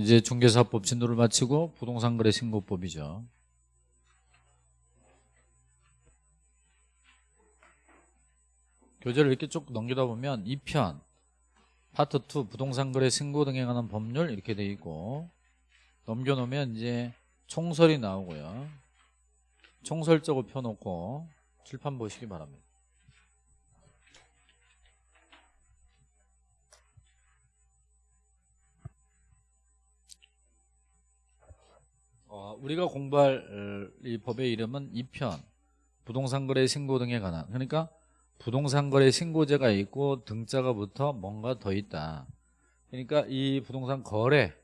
이제 중개사법 진도를 마치고 부동산 거래 신고법이죠. 교재를 이렇게 쭉 넘기다 보면 2편 파트 2 부동산 거래 신고 등에 관한 법률 이렇게 돼 있고 넘겨놓으면 이제 총설이 나오고요. 총설적으로 펴놓고 칠판 보시기 바랍니다. 어, 우리가 공부할 어, 이 법의 이름은 2편 부동산 거래 신고 등에 관한 그러니까 부동산 거래 신고제가 있고 등자가 붙어 뭔가 더 있다. 그러니까 이 부동산 거래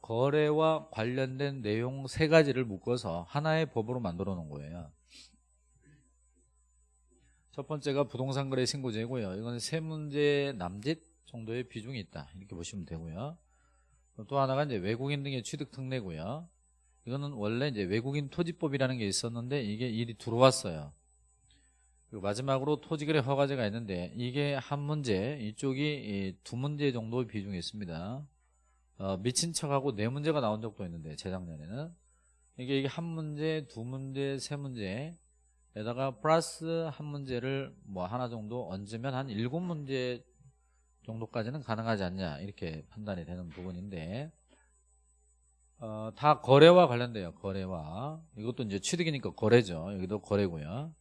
거래와 관련된 내용 세 가지를 묶어서 하나의 법으로 만들어 놓은 거예요. 첫 번째가 부동산 거래 신고제고요. 이건 세 문제 남짓 정도의 비중이 있다. 이렇게 보시면 되고요. 또 하나가 이제 외국인 등의 취득 특례고요 이거는 원래 이제 외국인 토지법이라는 게 있었는데 이게 일이 들어왔어요. 그리고 마지막으로 토지거래 허가제가 있는데 이게 한 문제, 이쪽이 두 문제 정도 비중이 있습니다. 어, 미친 척하고 네 문제가 나온 적도 있는데 재작년에는 이게 이게 한 문제, 두 문제, 세 문제에다가 플러스 한 문제를 뭐 하나 정도 얹으면 한 일곱 문제 정도까지는 가능하지 않냐 이렇게 판단이 되는 부분인데 어, 다 거래와 관련돼요. 거래와. 이것도 이제 취득이니까 거래죠. 여기도 거래고요.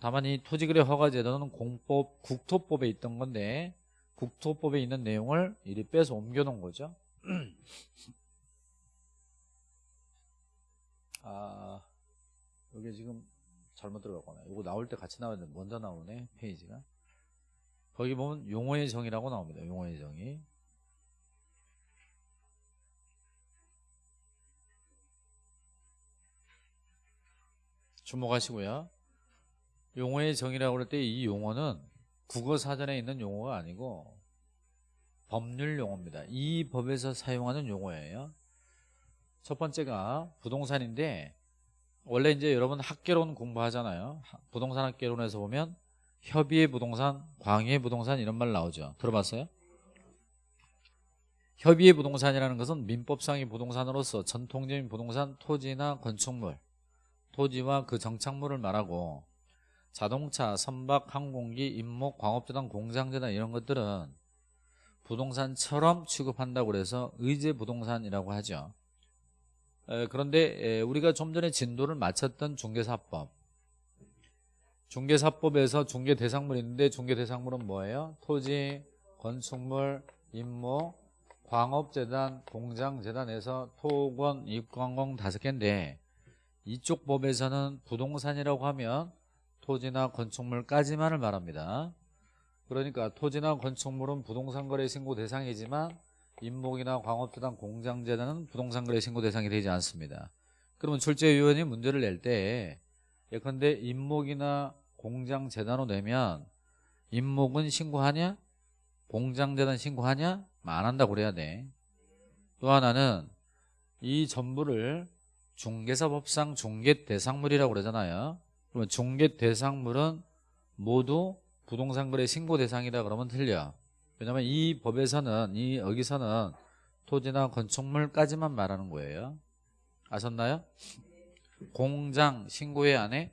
다만 이 토지거래 허가제도는 공법, 국토법에 있던 건데 국토법에 있는 내용을 이리 빼서 옮겨놓은 거죠. 아, 여기 지금 잘못 들어갔구나. 이거 나올 때 같이 나와야 돼. 먼저 나오네, 페이지가. 거기 보면 용어의 정의라고 나옵니다. 용어의 정의. 주목하시고요. 용어의 정의라고 할때이 용어는 국어 사전에 있는 용어가 아니고 법률 용어입니다. 이 법에서 사용하는 용어예요. 첫 번째가 부동산인데 원래 이제 여러분 학개론 공부하잖아요. 부동산 학개론에서 보면 협의의 부동산, 광의의 부동산 이런 말 나오죠. 들어봤어요? 협의의 부동산이라는 것은 민법상의 부동산으로서 전통적인 부동산, 토지나 건축물 토지와 그 정착물을 말하고 자동차, 선박, 항공기, 임목, 광업재단, 공장재단 이런 것들은 부동산처럼 취급한다고 그래서 의제 부동산이라고 하죠. 에, 그런데 에, 우리가 좀 전에 진도를 마쳤던 중개사법 중개사법에서 중개대상물이 있는데 중개대상물은 뭐예요? 토지, 건축물, 임목, 광업재단, 공장재단에서 토건, 입광공 다섯 개인데 이쪽 법에서는 부동산이라고 하면 토지나 건축물까지만을 말합니다. 그러니까 토지나 건축물은 부동산 거래 신고 대상이지만 임목이나 광업재단, 공장재단은 부동산 거래 신고 대상이 되지 않습니다. 그러면 출제위원이 문제를 낼 때 예컨대 임목이나 공장재단으로 내면 임목은 신고하냐? 공장재단 신고하냐? 안 한다고 그래야 돼. 또 하나는 이 전부를 중개사법상 중개 대상물이라고 그러잖아요. 그러면 중개 대상물은 모두 부동산 거래 신고 대상이다 그러면 틀려. 왜냐하면 이 법에서는 이 여기서는 토지나 건축물까지만 말하는 거예요. 아셨나요? 공장 신고회 안 해?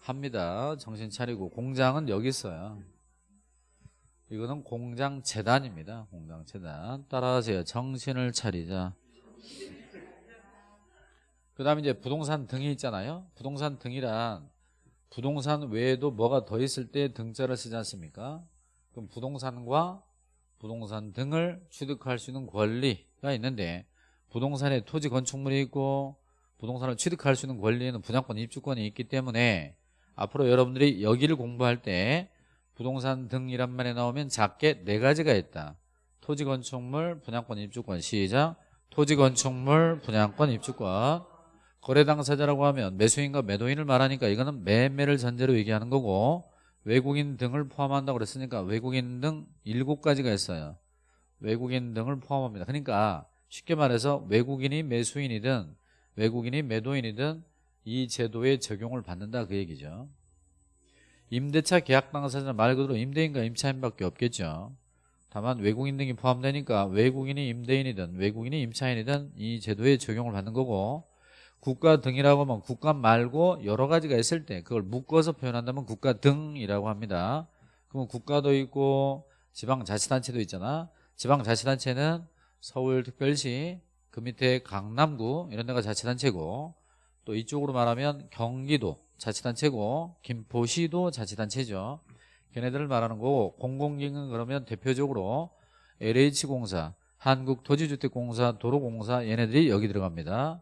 합니다. 정신 차리고 공장은 여기 있어요. 이거는 공장 재단입니다. 공장 재단. 따라하세요. 정신을 차리자. 그 다음에 이제 부동산 등이 있잖아요. 부동산 등이란 부동산 외에도 뭐가 더 있을 때 등자를 쓰지 않습니까? 그럼 부동산과 부동산 등을 취득할 수 있는 권리가 있는데 부동산에 토지 건축물이 있고 부동산을 취득할 수 있는 권리에는 분양권 입주권이 있기 때문에 앞으로 여러분들이 여기를 공부할 때 부동산 등이란 말이 나오면 작게 네 가지가 있다. 토지 건축물 분양권 입주권 시작 토지 건축물 분양권 입주권 거래 당사자라고 하면 매수인과 매도인을 말하니까 이거는 매매를 전제로 얘기하는 거고 외국인 등을 포함한다고 그랬으니까 외국인 등 일곱 가지가 있어요. 외국인 등을 포함합니다. 그러니까 쉽게 말해서 외국인이 매수인이든 외국인이 매도인이든 이 제도에 적용을 받는다 그 얘기죠. 임대차 계약 당사자 말 그대로 임대인과 임차인밖에 없겠죠. 다만 외국인 등이 포함되니까 외국인이 임대인이든 외국인이 임차인이든 이 제도에 적용을 받는 거고 국가 등이라고 하면 국가 말고 여러 가지가 있을 때 그걸 묶어서 표현한다면 국가 등이라고 합니다. 그러면 국가도 있고 지방자치단체도 있잖아. 지방자치단체는 서울특별시 그 밑에 강남구 이런 데가 자치단체고 또 이쪽으로 말하면 경기도 자치단체고 김포시도 자치단체죠. 걔네들을 말하는 거고 공공기관 그러면 대표적으로 LH공사, 한국토지주택공사, 도로공사 얘네들이 여기 들어갑니다.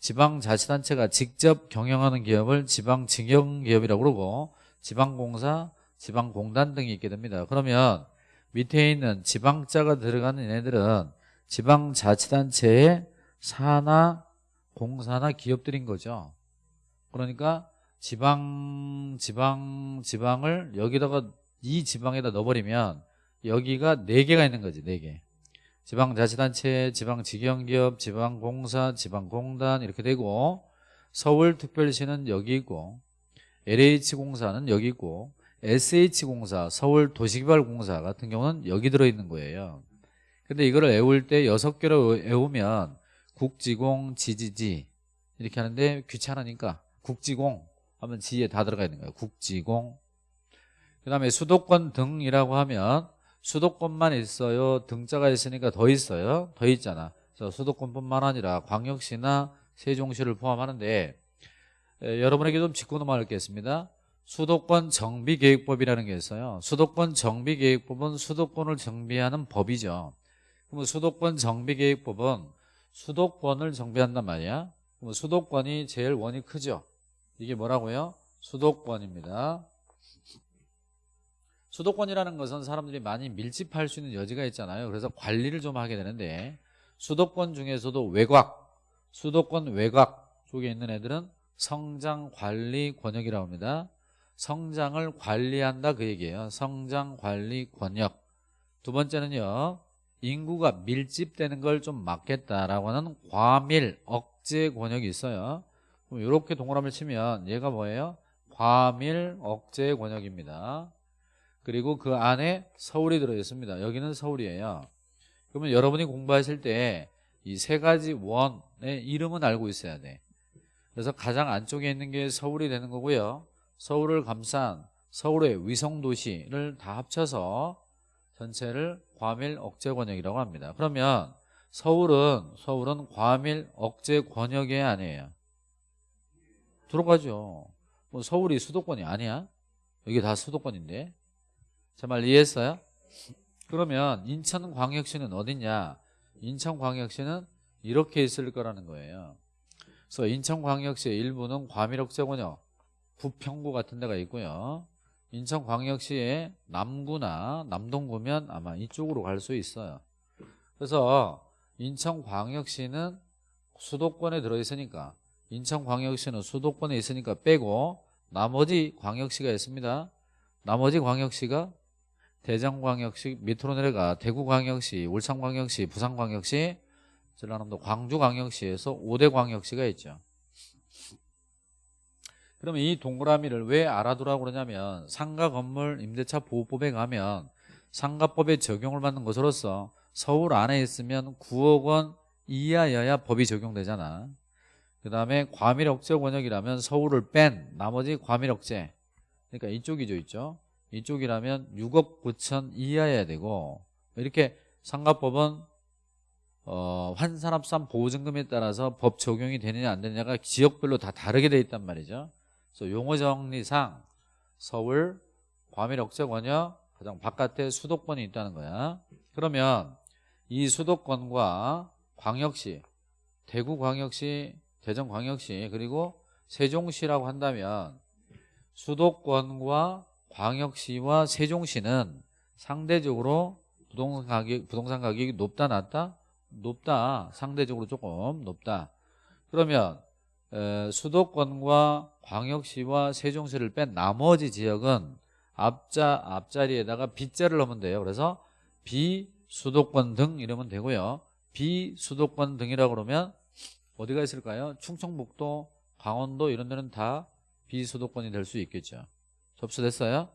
지방자치단체가 직접 경영하는 기업을 지방직영기업이라고 그러고 지방공사, 지방공단 등이 있게 됩니다. 그러면 밑에 있는 지방자가 들어가는 얘네들은 지방자치단체의 사나, 공사나 기업들인 거죠. 그러니까 지방, 지방, 지방을 여기다가 이 지방에다 넣어버리면 여기가 네 개가 있는 거지, 네 개. 지방자치단체, 지방직영기업, 지방공사, 지방공단 이렇게 되고 서울특별시는 여기 있고 LH공사는 여기 있고 SH공사, 서울도시개발공사 같은 경우는 여기 들어있는 거예요. 근데 이거를 외울 때 여섯 개로 외우면 국지공, 지지지 이렇게 하는데 귀찮으니까 국지공 하면 지에 다 들어가 있는 거예요. 국지공. 그 다음에 수도권 등이라고 하면 수도권만 있어요. 등자가 있으니까 더 있어요. 더 있잖아. 그래서 수도권뿐만 아니라 광역시나 세종시를 포함하는데 에, 여러분에게 좀 짚고 넘어가겠습니다. 수도권 정비계획법이라는 게 있어요. 수도권 정비계획법은 수도권을 정비하는 법이죠. 그럼 수도권 정비계획법은 수도권을 정비한단 말이야. 그럼 수도권이 제일 원이 크죠. 이게 뭐라고요? 수도권입니다. 수도권이라는 것은 사람들이 많이 밀집할 수 있는 여지가 있잖아요. 그래서 관리를 좀 하게 되는데 수도권 중에서도 외곽, 수도권 외곽 쪽에 있는 애들은 성장관리 권역이라고 합니다. 성장을 관리한다 그 얘기예요. 성장관리 권역. 두 번째는요. 인구가 밀집되는 걸 좀 막겠다라고 하는 과밀 억제 권역이 있어요. 그럼 이렇게 동그라미를 치면 얘가 뭐예요? 과밀 억제 권역입니다. 그리고 그 안에 서울이 들어있습니다. 여기는 서울이에요. 그러면 여러분이 공부하실 때 이 세 가지 원의 이름은 알고 있어야 돼. 그래서 가장 안쪽에 있는 게 서울이 되는 거고요. 서울을 감싼 서울의 위성도시를 다 합쳐서 전체를 과밀 억제 권역이라고 합니다. 그러면 서울은 서울은 과밀 억제 권역이 아니에요. 들어가죠. 뭐 서울이 수도권이 아니야? 여기 다 수도권인데. 제 말 이해했어요? 그러면 인천광역시는 어딨냐? 인천광역시는 이렇게 있을 거라는 거예요. 그래서 인천광역시의 일부는 과밀억제권역, 부평구 같은 데가 있고요. 인천광역시의 남구나 남동구면 아마 이쪽으로 갈 수 있어요. 그래서 인천광역시는 수도권에 들어있으니까 인천광역시는 수도권에 있으니까 빼고 나머지 광역시가 있습니다. 나머지 광역시가 대전광역시 밑으로 내려가 대구광역시, 울산광역시, 부산광역시, 전라남도 광주광역시에서 5대 광역시가 있죠. 그러면 이 동그라미를 왜 알아두라고 그러냐면 상가 건물 임대차 보호법에 가면 상가법에 적용을 받는 것으로서 서울 안에 있으면 9억 원 이하여야 법이 적용되잖아. 그 다음에 과밀억제 권역이라면 서울을 뺀 나머지 과밀억제 그러니까 이쪽이죠 있죠. 이쪽이라면 6억 9천 이하여야 되고 이렇게 상가법은 어, 환산합산 보증금에 따라서 법 적용이 되느냐 안 되느냐가 지역별로 다 다르게 돼 있단 말이죠. 그래서 용어 정리상 서울 과밀 억제 권역 가장 바깥에 수도권이 있다는 거야. 그러면 이 수도권과 광역시, 대구광역시, 대전광역시 그리고 세종시라고 한다면 수도권과 광역시와 세종시는 상대적으로 부동산 가격 부동산 가격이 높다 낮다 높다 상대적으로 조금 높다. 그러면 에, 수도권과 광역시와 세종시를 뺀 나머지 지역은 앞자 앞자리에다가 빗자를 넣으면 돼요. 그래서 비수도권 등 이러면 되고요. 비수도권 등이라고 그러면 어디가 있을까요? 충청북도, 강원도 이런 데는 다 비수도권이 될 수 있겠죠. 접수됐어요?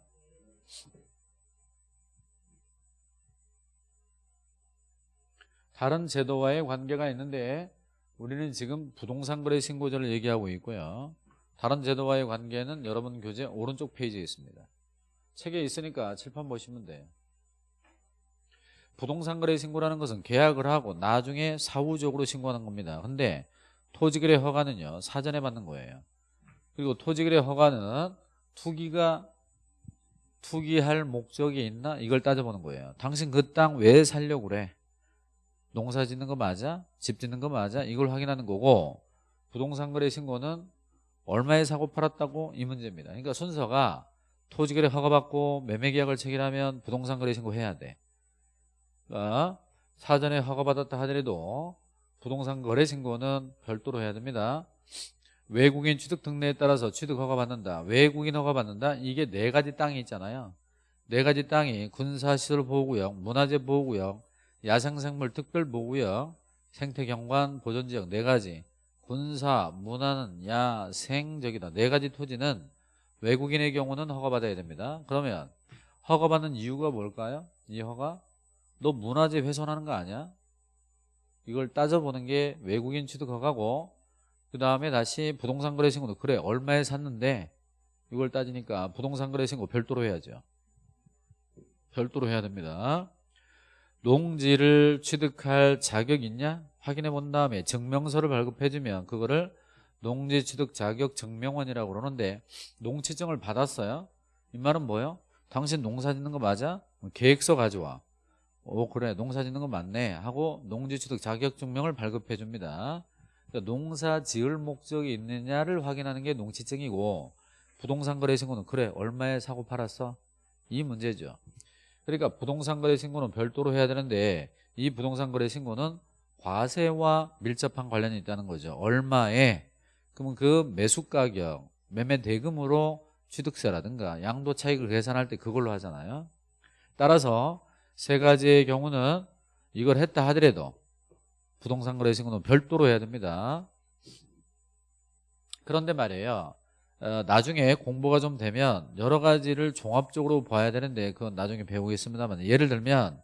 다른 제도와의 관계가 있는데 우리는 지금 부동산 거래 신고제를 얘기하고 있고요. 다른 제도와의 관계는 여러분 교재 오른쪽 페이지에 있습니다. 책에 있으니까 칠판 보시면 돼요. 부동산 거래 신고라는 것은 계약을 하고 나중에 사후적으로 신고하는 겁니다. 근데 토지거래 허가는요. 사전에 받는 거예요. 그리고 토지거래 허가는 투기가 투기할 목적이 있나 이걸 따져보는 거예요. 당신 그 땅 왜 살려고 그래? 농사 짓는 거 맞아? 집 짓는 거 맞아? 이걸 확인하는 거고 부동산 거래 신고는 얼마에 사고 팔았다고 이 문제입니다. 그러니까 순서가 토지거래 허가받고 매매계약을 체결하면 부동산 거래 신고 해야 돼. 그러니까 사전에 허가받았다 하더라도 부동산 거래 신고는 별도로 해야 됩니다. 외국인 취득 특례에 따라서 취득 허가 받는다. 외국인 허가 받는다. 이게 네 가지 땅이 있잖아요. 네 가지 땅이 군사시설 보호구역, 문화재 보호구역, 야생생물 특별 보호구역, 생태경관 보존지역 네 가지. 군사, 문화는 야생적이다. 네 가지 토지는 외국인의 경우는 허가받아야 됩니다. 그러면 허가받는 이유가 뭘까요? 이 허가? 너 문화재 훼손하는 거 아니야? 이걸 따져보는 게 외국인 취득 허가고 그 다음에 다시 부동산 거래 신고도 그래 얼마에 샀는데 이걸 따지니까 부동산 거래 신고 별도로 해야죠. 별도로 해야 됩니다. 농지를 취득할 자격 있냐? 확인해 본 다음에 증명서를 발급해 주면 그거를 농지 취득 자격 증명원이라고 그러는데 농취증을 받았어요. 이 말은 뭐예요? 당신 농사 짓는 거 맞아? 계획서 가져와. 오 그래 농사 짓는 거 맞네 하고 농지 취득 자격 증명을 발급해 줍니다. 그러니까 농사 지을 목적이 있느냐를 확인하는 게 농취증이고 부동산 거래 신고는 그래 얼마에 사고 팔았어? 이 문제죠. 그러니까 부동산 거래 신고는 별도로 해야 되는데 이 부동산 거래 신고는 과세와 밀접한 관련이 있다는 거죠. 얼마에 그러면 그 매수 가격, 매매 대금으로 취득세라든가 양도 차익을 계산할 때 그걸로 하잖아요. 따라서 세 가지의 경우는 이걸 했다 하더라도 부동산 거래 신고는 별도로 해야 됩니다. 그런데 말이에요. 어, 나중에 공부가 좀 되면 여러 가지를 종합적으로 봐야 되는데 그건 나중에 배우겠습니다만 예를 들면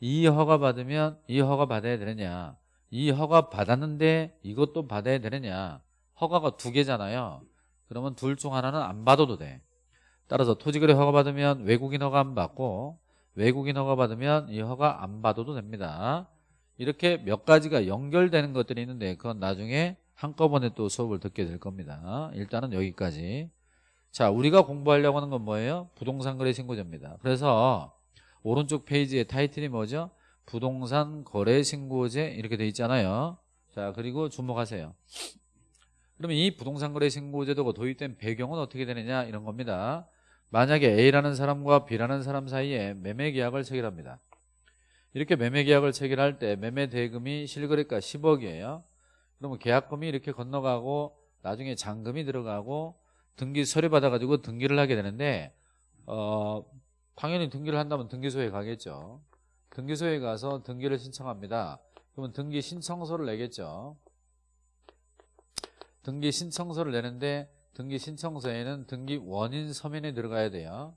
이 허가 받으면 이 허가 받아야 되느냐 이 허가 받았는데 이것도 받아야 되느냐 허가가 두 개잖아요 그러면 둘 중 하나는 안 받아도 돼 따라서 토지거래 허가 받으면 외국인 허가 안 받고 외국인 허가 받으면 이 허가 안 받아도 됩니다 이렇게 몇 가지가 연결되는 것들이 있는데 그건 나중에 한꺼번에 또 수업을 듣게 될 겁니다. 일단은 여기까지. 자 우리가 공부하려고 하는 건 뭐예요? 부동산 거래 신고제입니다. 그래서 오른쪽 페이지의 타이틀이 뭐죠? 부동산 거래 신고제 이렇게 돼 있잖아요. 자 그리고 주목하세요. 그러면 이 부동산 거래 신고제도가 도입된 배경은 어떻게 되느냐 이런 겁니다. 만약에 A라는 사람과 B라는 사람 사이에 매매 계약을 체결합니다 이렇게 매매 계약을 체결할 때 매매 대금이 실거래가 10억이에요 그러면 계약금이 이렇게 건너가고 나중에 잔금이 들어가고 등기 서류 받아가지고 등기를 하게 되는데 어 당연히 등기를 한다면 등기소에 가겠죠. 등기소에 가서 등기를 신청합니다. 그러면 등기 신청서를 내겠죠. 등기 신청서를 내는데 등기 신청서에는 등기 원인 서면에 들어가야 돼요.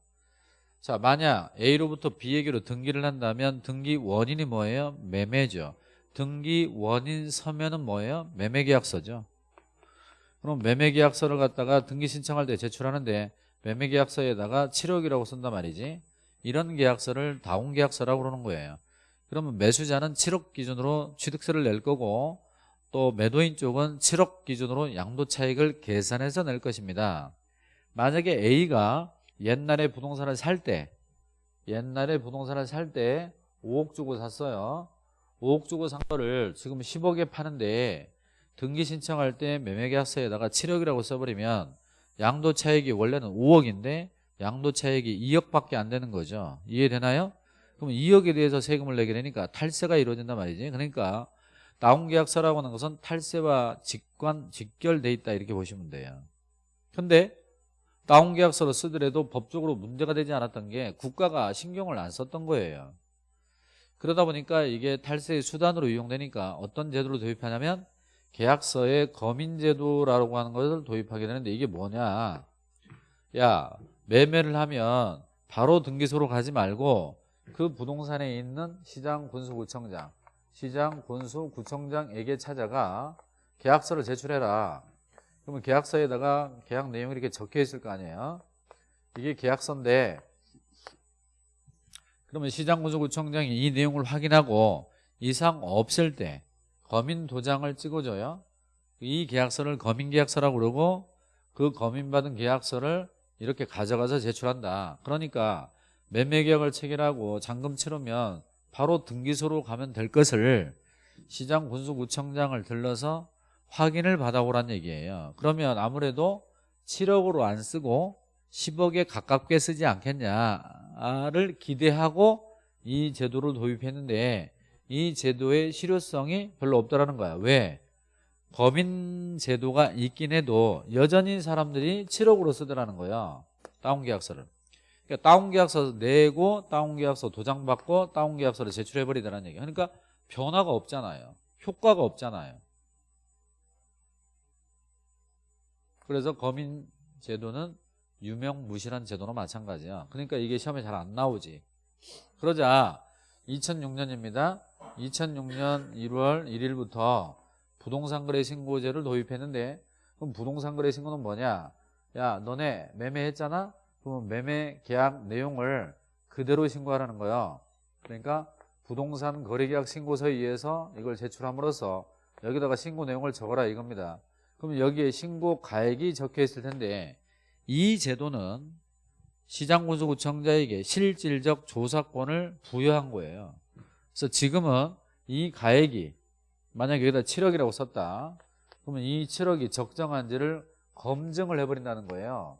자 만약 A로부터 B에게로 등기를 한다면 등기 원인이 뭐예요? 매매죠. 등기 원인 서면은 뭐예요? 매매계약서죠. 그럼 매매계약서를 갖다가 등기 신청할 때 제출하는데 매매계약서에다가 7억이라고 쓴단 말이지. 이런 계약서를 다운계약서라고 그러는 거예요. 그러면 매수자는 7억 기준으로 취득세를 낼 거고 또 매도인 쪽은 7억 기준으로 양도차익을 계산해서 낼 것입니다. 만약에 A가 옛날에 부동산을 살 때 옛날에 부동산을 살 때 5억 주고 샀어요. 5억 주고 산 거를 지금 10억에 파는데 등기 신청할 때 매매계약서에다가 7억이라고 써버리면 양도 차익이 원래는 5억인데 양도 차익이 2억밖에 안 되는 거죠. 이해되나요? 그럼 2억에 대해서 세금을 내게 되니까 탈세가 이루어진단 말이지. 그러니까 다운 계약서라고 하는 것은 탈세와 직관, 직결돼 있다 이렇게 보시면 돼요. 근데 다운 계약서로 쓰더라도 법적으로 문제가 되지 않았던 게 국가가 신경을 안 썼던 거예요. 그러다 보니까 이게 탈세의 수단으로 이용되니까 어떤 제도를 도입하냐면 계약서에 거민제도라고 하는 것을 도입하게 되는데 이게 뭐냐 야 매매를 하면 바로 등기소로 가지 말고 그 부동산에 있는 시장 군수구청장 시장, 군수, 구청장에게 찾아가 계약서를 제출해라. 그러면 계약서에다가 계약 내용이 이렇게 적혀 있을 거 아니에요. 이게 계약서인데 그러면 시장, 군수, 구청장이 이 내용을 확인하고 이상 없을 때 검인 도장을 찍어줘요. 이 계약서를 검인 계약서라고 그러고 그 검인받은 계약서를 이렇게 가져가서 제출한다. 그러니까 매매 계약을 체결하고 잔금 치르면 바로 등기소로 가면 될 것을 시장 군수구청장을 들러서 확인을 받아오란 얘기예요. 그러면 아무래도 7억으로 안 쓰고 10억에 가깝게 쓰지 않겠냐를 기대하고 이 제도를 도입했는데 이 제도의 실효성이 별로 없다라는 거야. 왜? 법인 제도가 있긴 해도 여전히 사람들이 7억으로 쓰더라는 거야. 다운 계약서를. 그러니까 다운 계약서 내고 다운 계약서 도장 받고 다운 계약서를 제출해 버리더라는 얘기야. 그러니까 변화가 없잖아요. 효과가 없잖아요. 그래서 검인 제도는 유명무실한 제도나 마찬가지야. 그러니까 이게 시험에 잘 안 나오지. 그러자 2006년입니다. 2006년 1월 1일부터 부동산 거래 신고제를 도입했는데 그럼 부동산 거래 신고는 뭐냐? 야, 너네 매매했잖아? 그러면 매매 계약 내용을 그대로 신고하라는 거예요. 그러니까 부동산 거래계약 신고서에 의해서 이걸 제출함으로써 여기다가 신고 내용을 적어라 이겁니다. 그럼 여기에 신고 가액이 적혀 있을 텐데 이 제도는 시장군수구청자에게 실질적 조사권을 부여한 거예요. 그래서 지금은 이 가액이 만약에 여기다 7억이라고 썼다. 그러면 이 7억이 적정한지를 검증을 해버린다는 거예요.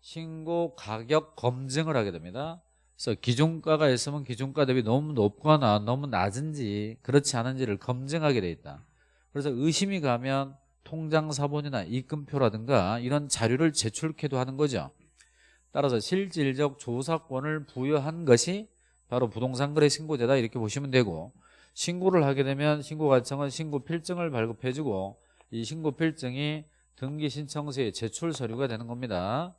신고 가격 검증을 하게 됩니다. 그래서 기준가가 있으면 기준가 대비 너무 높거나 너무 낮은지 그렇지 않은지를 검증하게 돼 있다. 그래서 의심이 가면 통장 사본이나 입금표라든가 이런 자료를 제출케도 하는 거죠. 따라서 실질적 조사권을 부여한 것이 바로 부동산 거래 신고제다 이렇게 보시면 되고 신고를 하게 되면 신고과청은 신고 필증을 발급해주고 이 신고 필증이 등기 신청서의 제출 서류가 되는 겁니다.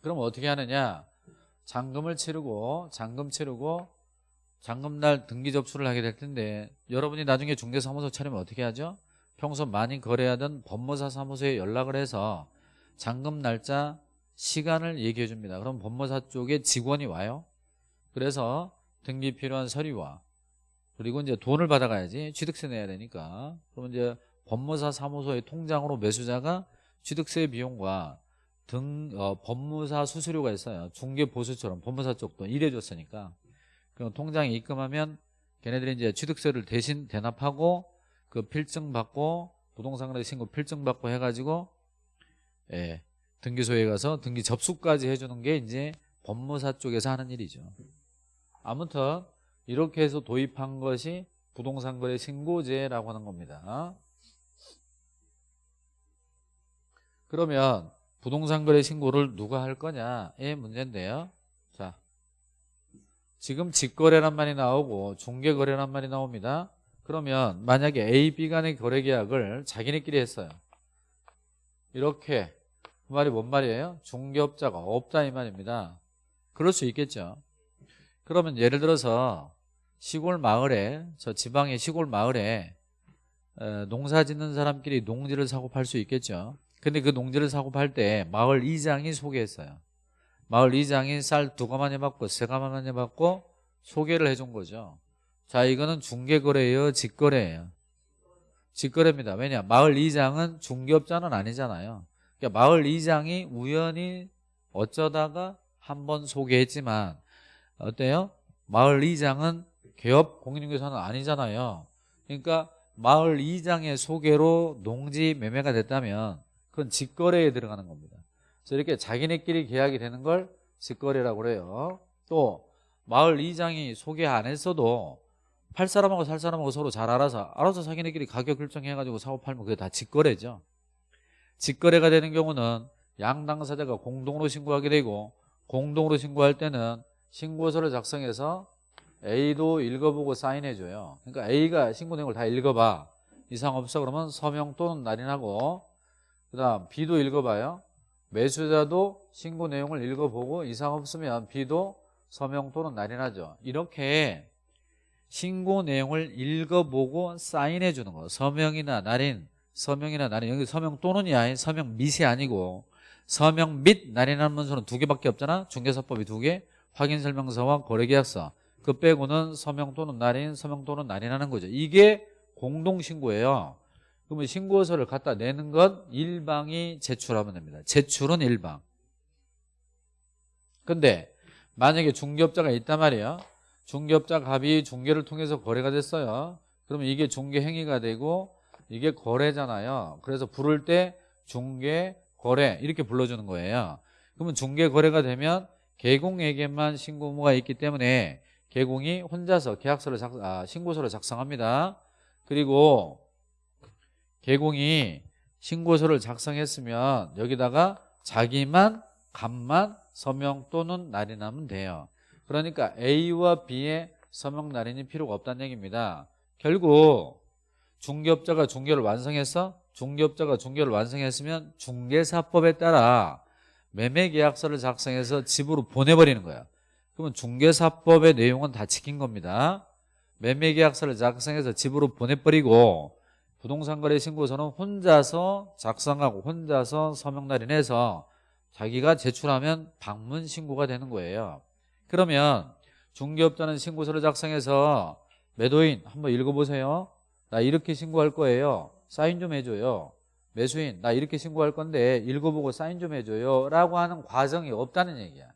그럼 어떻게 하느냐? 잔금을 치르고 잔금 치르고 잔금날 등기 접수를 하게 될 텐데 여러분이 나중에 중개사무소 차리면 어떻게 하죠? 평소 많이 거래하던 법무사 사무소에 연락을 해서 잔금 날짜 시간을 얘기해 줍니다. 그럼 법무사 쪽에 직원이 와요. 그래서 등기 필요한 서류와 그리고 이제 돈을 받아가야지 취득세 내야 되니까 그러면 이제 법무사 사무소의 통장으로 매수자가 취득세 비용과 등 어, 법무사 수수료가 있어요. 중개 보수처럼 법무사 쪽도 일해줬으니까 그럼 통장에 입금하면 걔네들이 이제 취득세를 대신 대납하고 그 필증 받고 부동산거래 신고 필증 받고 해가지고 예, 등기소에 가서 등기 접수까지 해주는 게 이제 법무사 쪽에서 하는 일이죠. 아무튼 이렇게 해서 도입한 것이 부동산거래 신고제라고 하는 겁니다. 그러면 부동산거래 신고를 누가 할 거냐의 문제인데요. 자, 지금 직거래란 말이 나오고 중개거래란 말이 나옵니다. 그러면 만약에 A, B 간의 거래 계약을 자기네끼리 했어요. 이렇게 그 말이 뭔 말이에요? 중개업자가 없다 이 말입니다. 그럴 수 있겠죠. 그러면 예를 들어서 시골 마을에 저 지방의 시골 마을에 농사 짓는 사람끼리 농지를 사고 팔 수 있겠죠. 근데 그 농지를 사고 팔 때 마을 이장이 소개했어요. 마을 이장이 쌀 두 가마니 받고 세 가마니 받고 소개를 해준 거죠. 자 이거는 중개거래예요 직거래예요 직거래입니다 왜냐 마을 이장은 중개업자는 아니잖아요 그러니까 마을 이장이 우연히 어쩌다가 한 번 소개했지만 어때요? 마을 이장은 개업 공인중개사는 아니잖아요. 그러니까 마을 이장의 소개로 농지 매매가 됐다면 그건 직거래에 들어가는 겁니다. 그래서 이렇게 자기네끼리 계약이 되는 걸 직거래라고 그래요. 또 마을 이장이 소개 안 했어도 팔 사람하고 살 사람하고 서로 잘 알아서 알아서 자기네끼리 가격 결정해가지고 사고 팔면 그게 다 직거래죠. 직거래가 되는 경우는 양 당사자가 공동으로 신고하게 되고 공동으로 신고할 때는 신고서를 작성해서 A도 읽어보고 사인해줘요. 그러니까 A가 신고 내용을 다 읽어봐. 이상 없어 그러면 서명 또는 날인하고 그 다음 B도 읽어봐요. 매수자도 신고 내용을 읽어보고 이상 없으면 B도 서명 또는 날인하죠. 이렇게 신고 내용을 읽어보고 사인해 주는 거. 서명이나 날인, 서명이나 날인. 여기 서명 또는이야. 서명 밋이 아니고 서명 및 날인하는 문서는 두 개밖에 없잖아. 중개사법이 두 개. 확인설명서와 거래계약서. 그 빼고는 서명 또는 날인, 서명 또는 날인하는 거죠. 이게 공동신고예요. 그러면 신고서를 갖다 내는 건 일방이 제출하면 됩니다. 제출은 일방. 근데 만약에 중개업자가 있단 말이에요. 중개업자 갑이 중개를 통해서 거래가 됐어요. 그러면 이게 중개 행위가 되고 이게 거래잖아요. 그래서 부를 때 중개, 거래 이렇게 불러주는 거예요. 그러면 중개 거래가 되면 개공에게만 신고 의무가 있기 때문에 개공이 혼자서 계약서를 작, 아, 신고서를 작성합니다. 그리고 개공이 신고서를 작성했으면 여기다가 자기만 간만 서명 또는 날인하면 돼요. 그러니까 A와 B의 서명 날인이 필요가 없다는 얘기입니다. 결국 중개업자가 중개를 완성해서 중개업자가 중개를 완성했으면 중개사법에 따라 매매계약서를 작성해서 집으로 보내버리는 거야. 그러면 중개사법의 내용은 다 지킨 겁니다. 매매계약서를 작성해서 집으로 보내버리고 부동산 거래 신고서는 혼자서 작성하고 혼자서 서명 날인해서 자기가 제출하면 방문 신고가 되는 거예요. 그러면 중개업자는 신고서를 작성해서 매도인 한번 읽어보세요. 나 이렇게 신고할 거예요. 사인 좀 해줘요. 매수인 나 이렇게 신고할 건데 읽어보고 사인 좀 해줘요. 라고 하는 과정이 없다는 얘기야.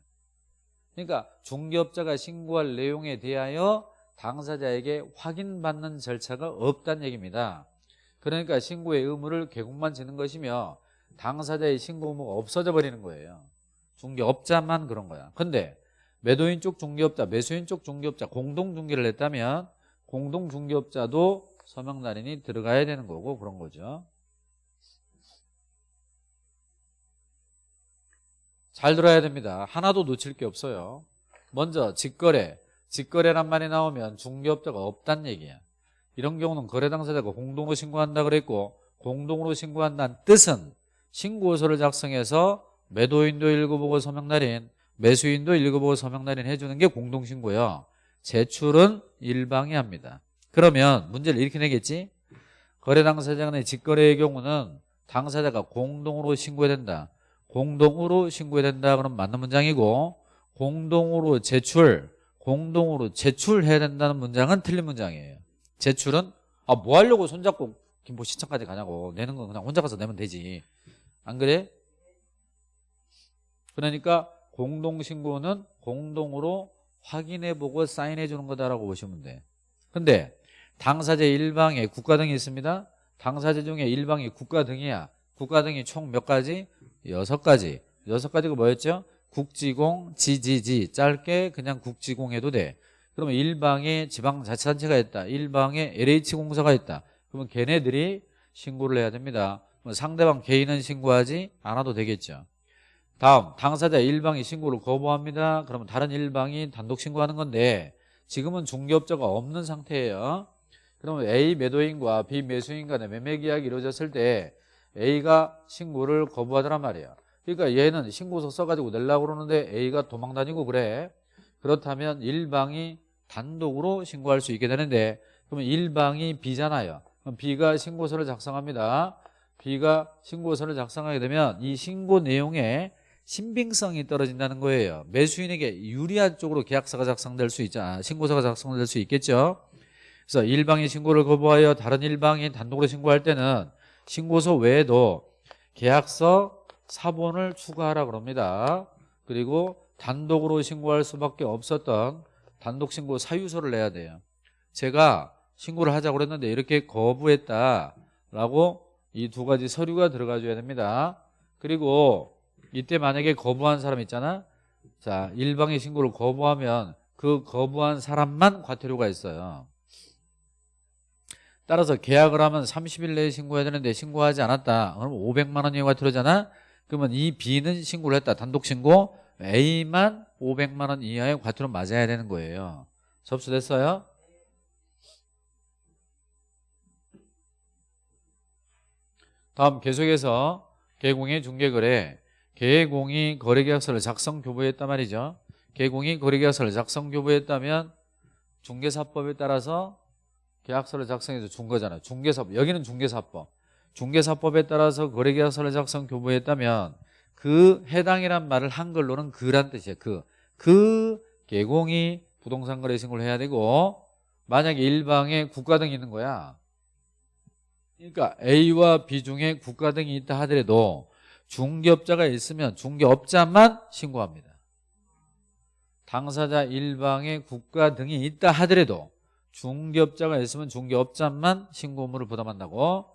그러니까 중개업자가 신고할 내용에 대하여 당사자에게 확인받는 절차가 없다는 얘기입니다. 그러니까 신고의 의무를 개국만 지는 것이며 당사자의 신고 의무가 없어져 버리는 거예요. 중개업자만 그런 거야. 근데 매도인 쪽 중개업자, 매수인 쪽 중개업자 공동 중개를 했다면 공동 중개업자도 서명 날인이 들어가야 되는 거고 그런 거죠. 잘 들어야 됩니다. 하나도 놓칠 게 없어요. 먼저 직거래, 직거래란 말이 나오면 중개업자가 없단 얘기야. 이런 경우는 거래 당사자가 공동으로 신고한다 그랬고 공동으로 신고한다는 뜻은 신고서를 작성해서 매도인도 읽어보고 서명날인 매수인도 읽어보고 서명날인 해주는 게 공동신고예요. 제출은 일방이 합니다. 그러면 문제를 이렇게 내겠지? 거래 당사자 간의 직거래의 경우는 당사자가 공동으로 신고해야 된다. 공동으로 신고해야 된다 그럼 맞는 문장이고 공동으로 제출 공동으로 제출해야 된다는 문장은 틀린 문장이에요 제출은 아 뭐 하려고 손잡고 김포 시청까지 가냐고. 내는 건 그냥 혼자 가서 내면 되지. 안 그래? 그러니까 공동신고는 공동으로 확인해보고 사인해주는 거다라고 보시면 돼. 근데 당사자 일방에 국가 등이 있습니다. 당사자 중에 일방이 국가 등이야. 국가 등이 총 몇 가지? 여섯 가지. 여섯 가지가 뭐였죠? 국지공, 지지지. 짧게 그냥 국지공 해도 돼 그러면 일방에 지방자치단체가 있다. 일방에 LH공사가 있다. 그러면 걔네들이 신고를 해야 됩니다. 뭐 상대방 개인은 신고하지 않아도 되겠죠. 다음 당사자 일방이 신고를 거부합니다. 그러면 다른 일방이 단독 신고하는 건데 지금은 중개업자가 없는 상태예요. 그러면 A 매도인과 B 매수인 간의 매매 계약이 이루어졌을 때 A가 신고를 거부하더란 말이에요. 그러니까 얘는 신고서 써가지고 내려고 그러는데 A가 도망 다니고 그래. 그렇다면 일방이 단독으로 신고할 수 있게 되는데 그러면 일방이 B잖아요. 그럼 B가 신고서를 작성합니다. B가 신고서를 작성하게 되면 이 신고 내용에 신빙성이 떨어진다는 거예요. 매수인에게 유리한 쪽으로 계약서가 작성될 수 있잖아 신고서가 작성될 수 있겠죠? 그래서 일방이 신고를 거부하여 다른 일방이 단독으로 신고할 때는 신고서 외에도 계약서 사본을 추가하라 그럽니다. 그리고 단독으로 신고할 수밖에 없었던 단독 신고 사유서를 내야 돼요. 제가 신고를 하자고 그랬는데 이렇게 거부했다라고 이 두 가지 서류가 들어가줘야 됩니다. 그리고 이때 만약에 거부한 사람 있잖아. 자 일방의 신고를 거부하면 그 거부한 사람만 과태료가 있어요. 따라서 계약을 하면 30일 내에 신고해야 되는데 신고하지 않았다. 그럼 500만 원 이하 과태료잖아? 그러면 이 B는 신고를 했다. 단독 신고 A만 500만 원 이하의 과태료 맞아야 되는 거예요 접수됐어요? 다음 계속해서 개공의 중개거래 개공이 거래계약서를 작성 교부했단 말이죠 개공이 거래계약서를 작성 교부했다면 중개사법에 따라서 계약서를 작성해서 준 거잖아요. 중개사법 여기는 중개사법. 중개사법에 따라서 거래계약서를 작성 교부했다면 그 해당이란 말을 한글로는 그란 뜻이에요. 그. 그 개공이 부동산 거래 신고를 해야 되고 만약에 일방에 국가 등이 있는 거야. 그러니까 A와 B 중에 국가 등이 있다 하더라도 중개업자가 있으면 중개업자만 신고합니다. 당사자 일방에 국가 등이 있다 하더라도 중개업자가 있으면 중개업자만 신고 의무를 부담한다고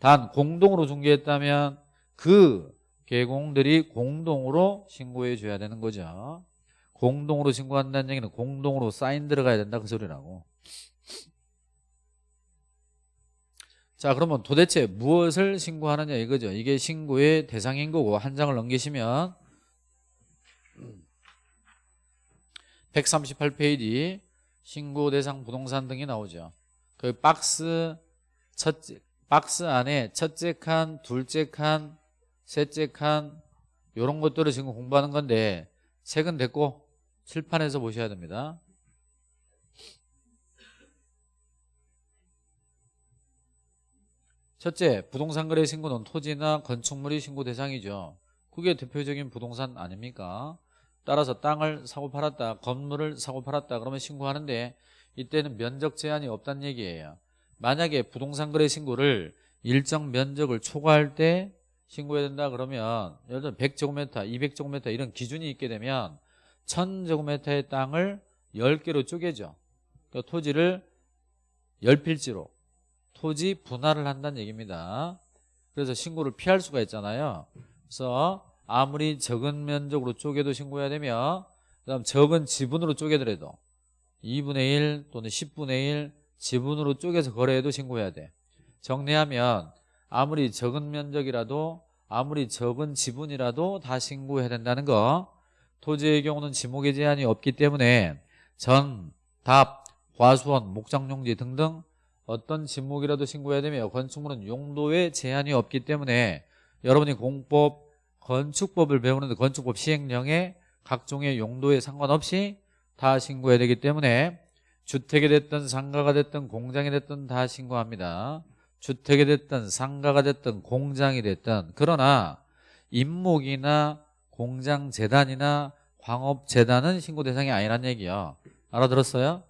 단 공동으로 중개했다면 그 개공들이 공동으로 신고해 줘야 되는 거죠 공동으로 신고한다는 얘기는 공동으로 사인 들어가야 된다 그 소리라고 자 그러면 도대체 무엇을 신고하느냐 이거죠 이게 신고의 대상인 거고 한 장을 넘기시면 138페이지 신고 대상 부동산 등이 나오죠. 그 박스 첫째 박스 안에 첫째 칸, 둘째 칸, 셋째 칸 이런 것들을 지금 공부하는 건데 책은 됐고 칠판에서 보셔야 됩니다. 첫째, 부동산 거래 신고는 토지나 건축물이 신고 대상이죠. 그게 대표적인 부동산 아닙니까? 따라서 땅을 사고 팔았다 건물을 사고 팔았다 그러면 신고하는데 이때는 면적 제한이 없다는 얘기예요 만약에 부동산 거래 신고를 일정 면적을 초과할 때 신고해야 된다 그러면 예를 들어 100제곱미터 200제곱미터 이런 기준이 있게 되면 1000제곱미터의 땅을 10개로 쪼개죠. 그러니까 토지를 10필지로 토지 분할을 한다는 얘기입니다. 그래서 신고를 피할 수가 있잖아요. 그래서 아무리 적은 면적으로 쪼개도 신고해야 되며 그 다음 적은 지분으로 쪼개더라도 2분의 1 또는 10분의 1 지분으로 쪼개서 거래해도 신고해야 돼. 정리하면 아무리 적은 면적이라도 아무리 적은 지분이라도 다 신고해야 된다는 거 토지의 경우는 지목의 제한이 없기 때문에 전, 답, 과수원, 목장용지 등등 어떤 지목이라도 신고해야 되며 건축물은 용도에 제한이 없기 때문에 여러분이 공법 건축법을 배우는데 건축법 시행령에 각종의 용도에 상관없이 다 신고해야 되기 때문에 주택이 됐든 상가가 됐든 공장이 됐든 다 신고합니다. 주택이 됐든 상가가 됐든 공장이 됐든 그러나 임목이나 공장재단이나 광업재단은 신고 대상이 아니란 얘기야. 알아들었어요?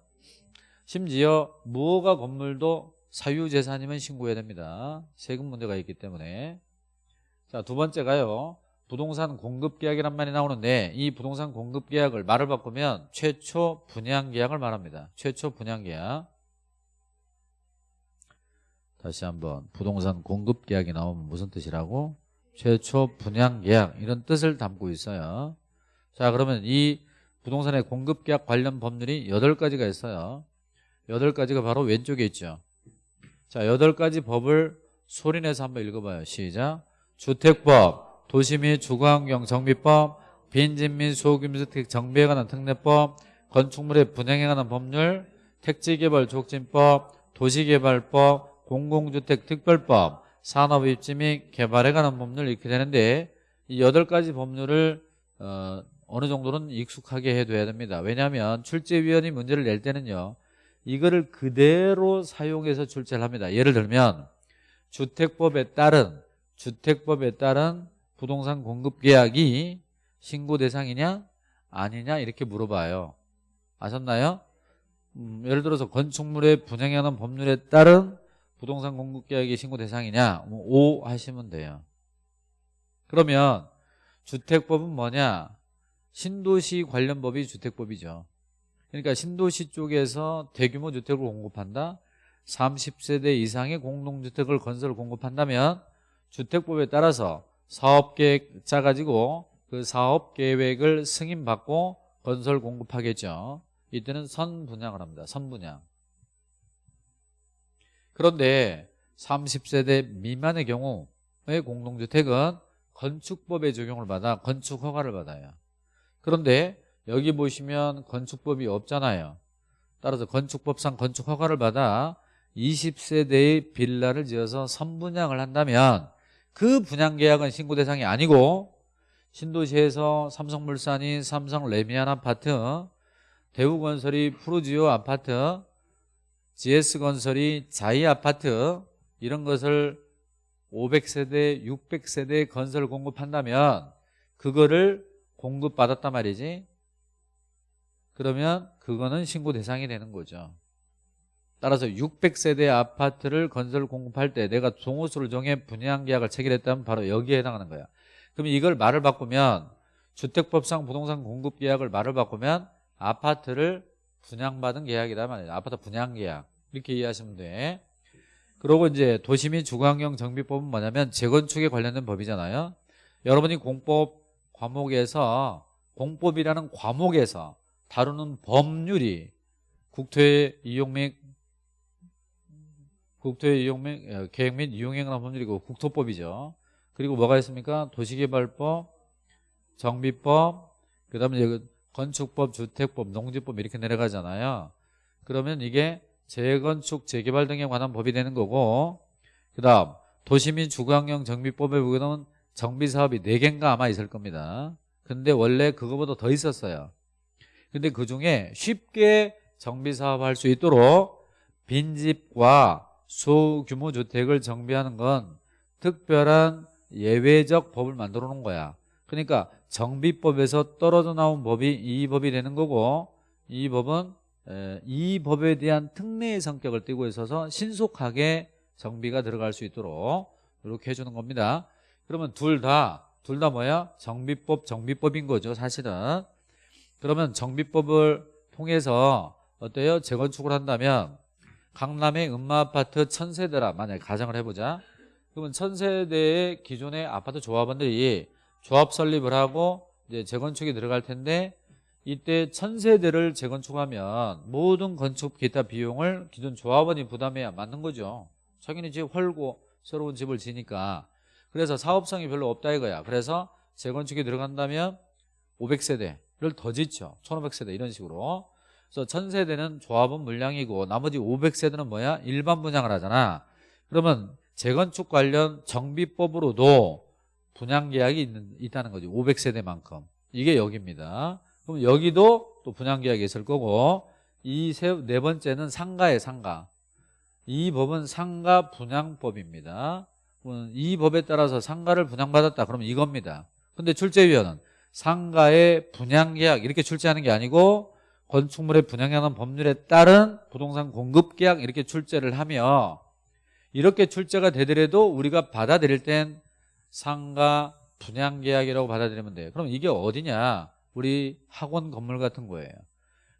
심지어 무허가 건물도 사유재산이면 신고해야 됩니다. 세금 문제가 있기 때문에. 자 두 번째가요. 부동산 공급계약이란 말이 나오는데 이 부동산 공급계약을 말을 바꾸면 최초 분양계약을 말합니다. 최초 분양계약. 다시 한번 부동산 공급계약이 나오면 무슨 뜻이라고? 최초 분양계약 이런 뜻을 담고 있어요. 자 그러면 이 부동산의 공급계약 관련 법률이 8가지가 있어요. 8가지가 바로 왼쪽에 있죠. 자 8가지 법을 소리내서 한번 읽어봐요. 시작. 주택법 도시 및 주거환경 정비법, 빈집 및 소규모주택 정비에 관한 특례법, 건축물의 분양에 관한 법률, 택지개발 촉진법, 도시개발법, 공공주택 특별법, 산업입지 및 개발에 관한 법률 이렇게 되는데 이 여덟 가지 법률을 어, 어느 정도는 익숙하게 해둬야 됩니다. 왜냐하면 출제위원이 문제를 낼 때는요. 이거를 그대로 사용해서 출제를 합니다. 예를 들면 주택법에 따른 주택법에 따른 부동산 공급 계약이 신고 대상이냐 아니냐 이렇게 물어봐요 아셨나요? 음, 예를 들어서 건축물의 분양에 관한 법률에 따른 부동산 공급 계약이 신고 대상이냐? 뭐 O 하시면 돼요. 그러면 주택법은 뭐냐? 신도시 관련 법이 주택법이죠. 그러니까 신도시 쪽에서 대규모 주택을 공급한다. 30세대 이상의 공동주택을 건설 공급한다면 주택법에 따라서 사업계획 짜가지고 그 사업계획을 승인받고 건설 공급하겠죠. 이때는 선분양을 합니다. 선분양 그런데 30세대 미만의 경우의 공동주택은 건축법의 적용을 받아 건축 허가를 받아요. 그런데 여기 보시면 건축법이 없잖아요. 따라서 건축법상 건축 허가를 받아 20세대의 빌라를 지어서 선분양을 한다면 그 분양계약은 신고 대상이 아니고 신도시에서 삼성물산이 삼성 레미안 아파트, 대우건설이 푸르지오 아파트, GS건설이 자이 아파트 이런 것을 500세대, 600세대 건설 공급한다면 그거를 공급받았단 말이지. 그러면 그거는 신고 대상이 되는 거죠. 따라서 600세대 아파트를 건설 공급할 때 내가 종호수를 정해 분양 계약을 체결했다면 바로 여기에 해당하는 거야. 그럼 이걸 말을 바꾸면 주택법상 부동산 공급 계약을 말을 바꾸면 아파트를 분양받은 말이야. 아파트 분양 계약. 이렇게 이해하시면 돼. 그리고 이제 도시민 주거환경 정비법은 뭐냐면 재건축에 관련된 법이잖아요. 여러분이 공법 과목에서 공법이라는 과목에서 다루는 법률이 국토의 이용 및 국토의 이용 및 어, 계획 및 이용에 관한 법률이고 국토법이죠. 그리고 뭐가 있습니까? 도시개발법, 정비법, 그다음에 건축법, 주택법, 농지법 이렇게 내려가잖아요. 그러면 이게 재건축, 재개발 등에 관한 법이 되는 거고 그 다음 도시민 주거환경 정비법에 보면 정비사업이 4개인가 아마 있을 겁니다. 근데 원래 그거보다 더 있었어요. 근데 그중에 쉽게 정비사업 할 수 있도록 빈집과 소규모 주택을 정비하는 건 특별한 예외적 법을 만들어 놓은 거야. 그러니까 정비법에서 떨어져 나온 법이 이 법이 되는 거고 이 법은 이 법에 대한 특례의 성격을 띠고 있어서 신속하게 정비가 들어갈 수 있도록 이렇게 해주는 겁니다. 그러면 둘 다, 둘 다 뭐야? 정비법, 정비법인 거죠, 사실은. 그러면 정비법을 통해서 어때요? 재건축을 한다면 강남의 음마아파트 천세대라 만약에 가정을 해보자. 그러면 천세대의 기존의 아파트 조합원들이 조합 설립을 하고 이제 재건축이 들어갈 텐데 이때 천세대를 재건축하면 모든 건축 기타 비용을 기존 조합원이 부담해야 맞는 거죠. 자기는 집 헐고 새로운 집을 지니까 그래서 사업성이 별로 없다 이거야. 그래서 재건축이 들어간다면 500세대를 더 짓죠. 1500세대 이런 식으로. 그래서 1000세대는 조합원 물량이고 나머지 500세대는 뭐야? 일반 분양을 하잖아. 그러면 재건축 관련 정비법으로도 분양 계약이 있는, 있다는 거죠. 500세대만큼. 이게 여기입니다. 그럼 여기도 또 분양 계약이 있을 거고 이 네 번째는 상가의 상가. 이 법은 상가 분양법입니다. 이 법에 따라서 상가를 분양받았다. 그러면 이겁니다. 근데 출제위원은 상가의 분양계약 이렇게 출제하는 게 아니고 건축물의 분양하는 법률에 따른 부동산 공급계약 이렇게 출제를 하며 이렇게 출제가 되더라도 우리가 받아들일 땐 상가 분양 계약이라고 받아들이면 돼요. 그럼 이게 어디냐? 우리 학원 건물 같은 거예요.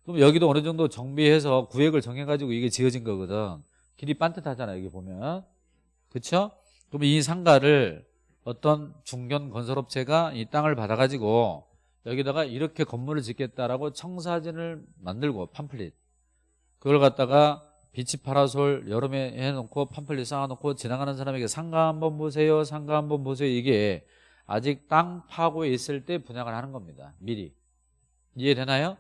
그럼 여기도 어느 정도 정비해서 구획을 정해가지고 이게 지어진 거거든. 길이 반듯하잖아 여기 보면. 그렇죠? 그럼 이 상가를 어떤 중견 건설업체가 이 땅을 받아가지고 여기다가 이렇게 건물을 짓겠다라고 청사진을 만들고 팜플릿 그걸 갖다가 비치 파라솔 여름에 해놓고 팜플릿 쌓아놓고 지나가는 사람에게 상가 한번 보세요 상가 한번 보세요 이게 아직 땅 파고 있을 때 분양을 하는 겁니다. 미리. 이해되나요?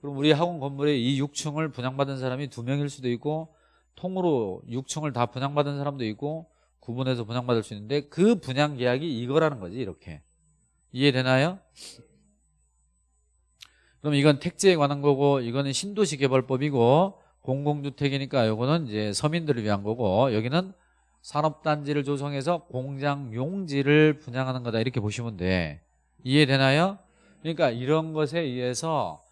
그럼 우리 학원 건물에 이 6층을 분양받은 사람이 두 명일 수도 있고 통으로 6층을 다 분양받은 사람도 있고 구분해서 분양받을 수 있는데 그 분양 계약이 이거라는 거지 이렇게. 이해되나요? 그럼 이건 택지에 관한 거고 이거는 신도시 개발법이고 공공주택이니까 이거는 이제 서민들을 위한 거고 여기는 산업단지를 조성해서 공장 용지를 분양하는 거다 이렇게 보시면 돼 이해되나요? 그러니까 이런 것에 의해서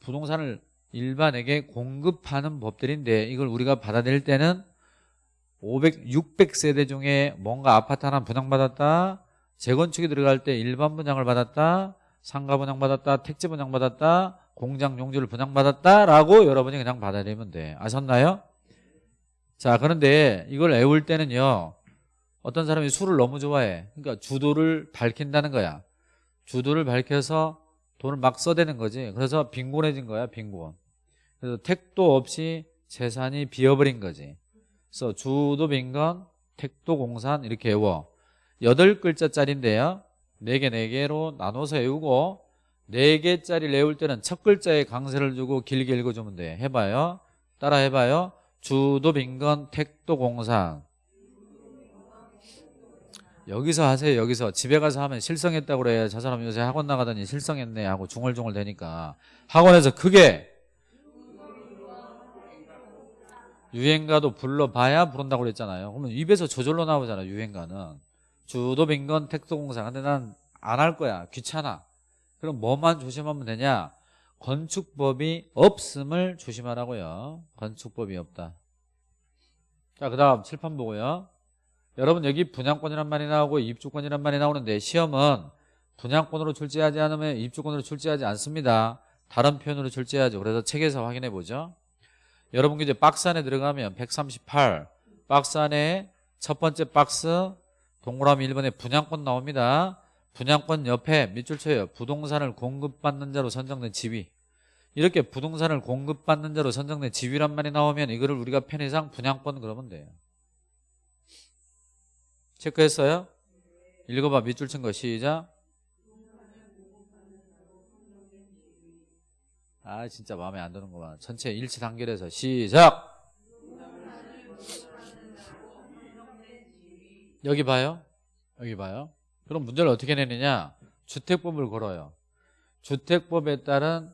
부동산을 일반에게 공급하는 법들인데 이걸 우리가 받아들일 때는 500, 600세대 중에 뭔가 아파트 하나 분양받았다 재건축이 들어갈 때 일반 분양을 받았다 상가 분양받았다 택지 분양받았다 공장 용지를 분양받았다라고 여러분이 그냥 받아들이면 돼. 아셨나요? 자 그런데 이걸 애울 때는요 어떤 사람이 술을 너무 좋아해. 그러니까 주도를 밝힌다는 거야. 주도를 밝혀서 돈을 막 써대는 거지. 그래서 빈곤해진 거야 빈곤. 그래서 택도 없이 재산이 비어버린 거지. 그래서 주도 빈곤 택도 공산 이렇게 외워. 여덟 글자짜리인데요. 네 개 네개로 나눠서 외우고 네개짜리 외울 때는 첫 글자에 강세를 주고 길게 읽어주면 돼. 해봐요. 따라 해봐요. 주도 빈건 택도 공산 여기서 하세요 여기서. 집에 가서 하면 실성했다고 그래. 저 사람 요새 학원 나가더니 실성했네 하고 중얼중얼 되니까. 학원에서 크게. 유행가도 불러봐야 부른다고 그랬잖아요. 그러면 입에서 저절로 나오잖아요 유행가는. 주도 빈건 택도공사 근데 난 안 할 거야. 귀찮아 그럼 뭐만 조심하면 되냐? 건축법이 없음을 조심하라고요. 건축법이 없다. 자그 다음 칠판 보고요. 여러분 여기 분양권이란 말이 나오고 입주권이란 말이 나오는데 시험은 분양권으로 출제하지 않으면 입주권으로 출제하지 않습니다. 다른 표현으로 출제하죠. 그래서 책에서 확인해 보죠. 여러분 이제 박스 안에 들어가면 138 박스 안에 첫 번째 박스 동그라미 1번에 분양권 나옵니다 분양권 옆에 밑줄 쳐요. 부동산을 공급받는 자로 선정된 지위. 이렇게 부동산을 공급받는 자로 선정된 지위란 말이 나오면 이거를 우리가 편의상 분양권 그러면 돼요. 체크했어요? 읽어봐. 밑줄 친 거 시작. 아 진짜 마음에 안 드는구만 전체 일치 단결해서 시작. 여기 봐요? 여기 봐요 그럼 문제를 어떻게 내느냐? 주택법을 걸어요. 주택법에 따른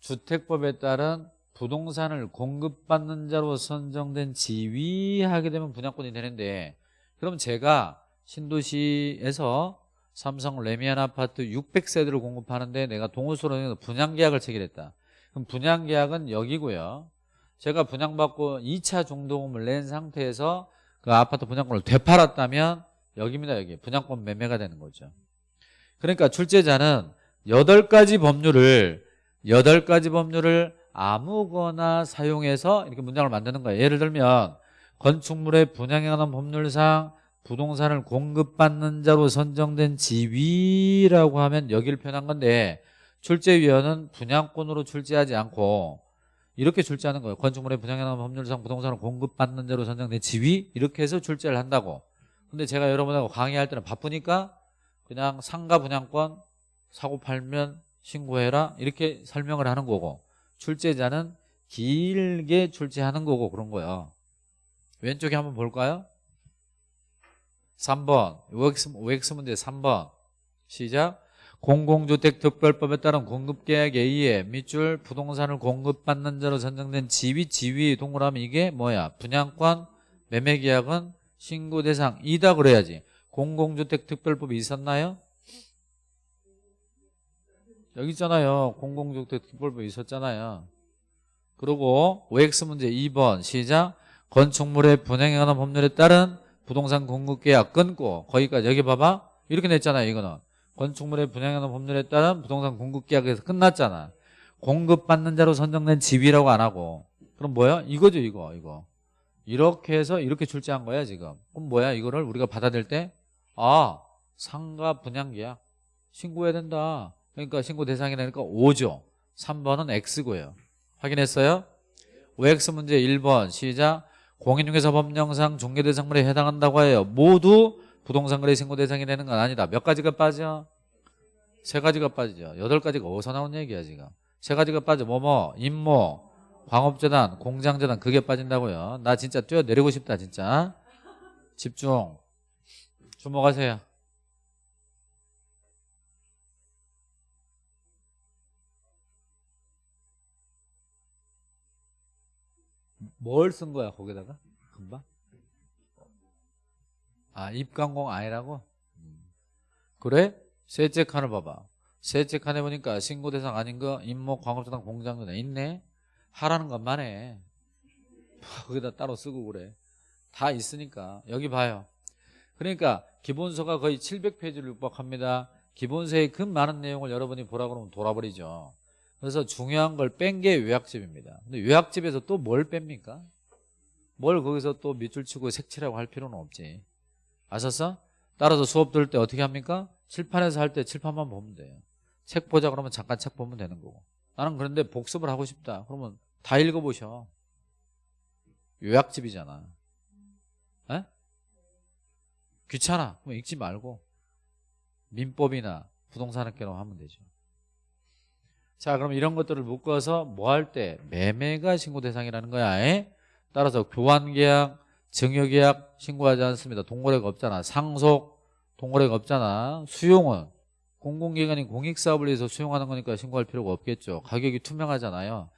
주택법에 따른 부동산을 공급받는 자로 선정된 지위 하게 되면 분양권이 되는데 그럼 제가 신도시에서 삼성 레미안 아파트 600세대를 공급하는데 내가 동호수로 분양계약을 체결했다. 그럼 분양계약은 여기고요. 제가 분양받고 2차 중도금을 낸 상태에서 그 아파트 분양권을 되팔았다면 여기입니다 여기. 분양권 매매가 되는 거죠. 그러니까 출제자는 8가지 법률을 8가지 법률을 아무거나 사용해서 이렇게 문장을 만드는 거예요. 예를 들면 건축물의 분양에 관한 법률상 부동산을 공급받는 자로 선정된 지위라고 하면 여기를 표현한 건데 출제위원은 분양권으로 출제하지 않고 이렇게 출제하는 거예요. 건축물의 분양에 관한 법률상 부동산을 공급받는 자로 선정된 지위? 이렇게 해서 출제를 한다고 근데 제가 여러분하고 강의할 때는 바쁘니까 그냥 상가 분양권 사고 팔면 신고해라 이렇게 설명을 하는 거고 출제자는 길게 출제하는 거고 그런 거예요 왼쪽에 한번 볼까요? 3번. OX, OX 문제 3번. 시작. 공공주택 특별법에 따른 공급계약에 의해 밑줄 부동산을 공급받는 자로 선정된 지위 지위 동그라미 이게 뭐야? 분양권 매매계약은 신고 대상이다 그래야지. 공공주택 특별법이 있었나요? 여기 있잖아요. 공공주택 특별법이 있었잖아요. 그리고 OX 문제 2번 시작. 건축물의 분양에 관한 법률에 따른 부동산 공급계약 끊고 거기까지 여기 봐봐. 이렇게 냈잖아요 이거는. 건축물의 분양에 관한 법률에 따른 부동산 공급계약에서 끝났잖아. 공급받는 자로 선정된 집이라고 안 하고. 그럼 뭐야? 이거죠 이거 이거 이렇게 해서 이렇게 출제한 거야 지금. 그럼 뭐야 이거를 우리가 받아들일 때 아 상가 분양계약. 신고해야 된다. 그러니까 신고 대상이 되니까 5죠. 3번은 X고요. 확인했어요? OX 문제 1번. 시작. 공인중개사 법령상 중개대상물에 해당한다고 해요. 모두 부동산 거래 신고 대상이 되는 건 아니다. 몇 가지가 빠져? 세 가지가 빠지죠. 여덟 가지가 어디서 나온 얘기야 지금? 세 가지가 빠져. 뭐뭐? 임모 광업재단 공장재단 그게 빠진다고요? 나 진짜 뛰어내리고 싶다 진짜. 집중. 주목하세요. 뭘 쓴 거야 거기다가? 금방? 아 입관공 아니라고? 음. 그래? 셋째 칸을 봐봐. 셋째 칸에 보니까 신고 대상 아닌 거 임목 광업재단 공장재단 있네 하라는 것만 해 거기다 따로 쓰고 그래. 다 있으니까. 여기 봐요. 그러니까 기본서가 거의 700페이지를 육박합니다. 기본서의 그 많은 내용을 여러분이 보라 그러면 돌아버리죠. 그래서 중요한 걸 뺀 게 요약집입니다. 근데 요약집에서 또 뭘 뺍니까? 뭘 거기서 또 밑줄 치고 색칠하고 할 필요는 없지. 아셨어? 따라서 수업 들을 때 어떻게 합니까? 칠판에서 할 때 칠판만 보면 돼요. 책 보자 그러면 잠깐 책 보면 되는 거고. 나는 그런데 복습을 하고 싶다. 그러면 다 읽어보셔 요약집이잖아 에? 귀찮아 그럼 읽지 말고 민법이나 부동산학계로 하면 되죠 자 그럼 이런 것들을 묶어서 뭐 할 때 매매가 신고 대상이라는 거야 에? 따라서 교환계약 증여계약 신고하지 않습니다. 동거래가 없잖아. 상속 동거래가 없잖아. 수용은 공공기관이 공익사업을 위해서 수용하는 거니까 신고할 필요가 없겠죠. 가격이 투명하잖아요.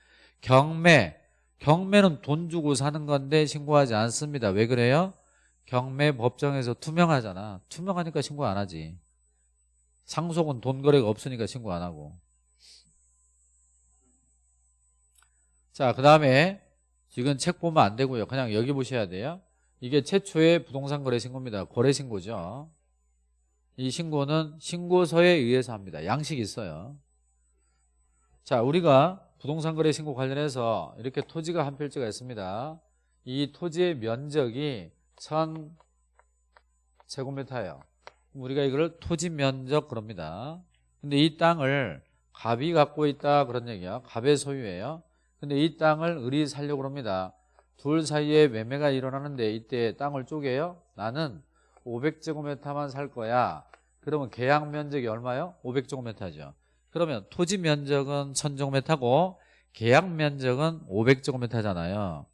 경매 경매는 돈 주고 사는 건데 신고하지 않습니다. 왜 그래요? 경매 법정에서 투명하잖아. 투명하니까 신고 안 하지. 상속은 돈 거래가 없으니까 신고 안 하고. 자, 그 다음에 지금 책 보면 안 되고요. 그냥 여기 보셔야 돼요. 이게 최초의 부동산 거래 신고입니다. 거래 신고죠. 이 신고는 신고서에 의해서 합니다. 양식이 있어요. 자, 우리가 부동산 거래 신고 관련해서 이렇게 토지가 한 필지가 있습니다. 이 토지의 면적이 1000 제곱미터예요. 우리가 이걸 토지 면적 그럽니다. 근데 이 땅을 갑이 갖고 있다 그런 얘기야. 갑의 소유예요. 근데 이 땅을 을이 살려고 합니다. 둘 사이에 매매가 일어나는데 이때 땅을 쪼개요. 나는 500제곱미터만 살 거야. 그러면 계약 면적이 얼마요? 500제곱미터죠. 그러면 토지 면적은 1000제곱미터고 계약 면적은 500제곱미터잖아요.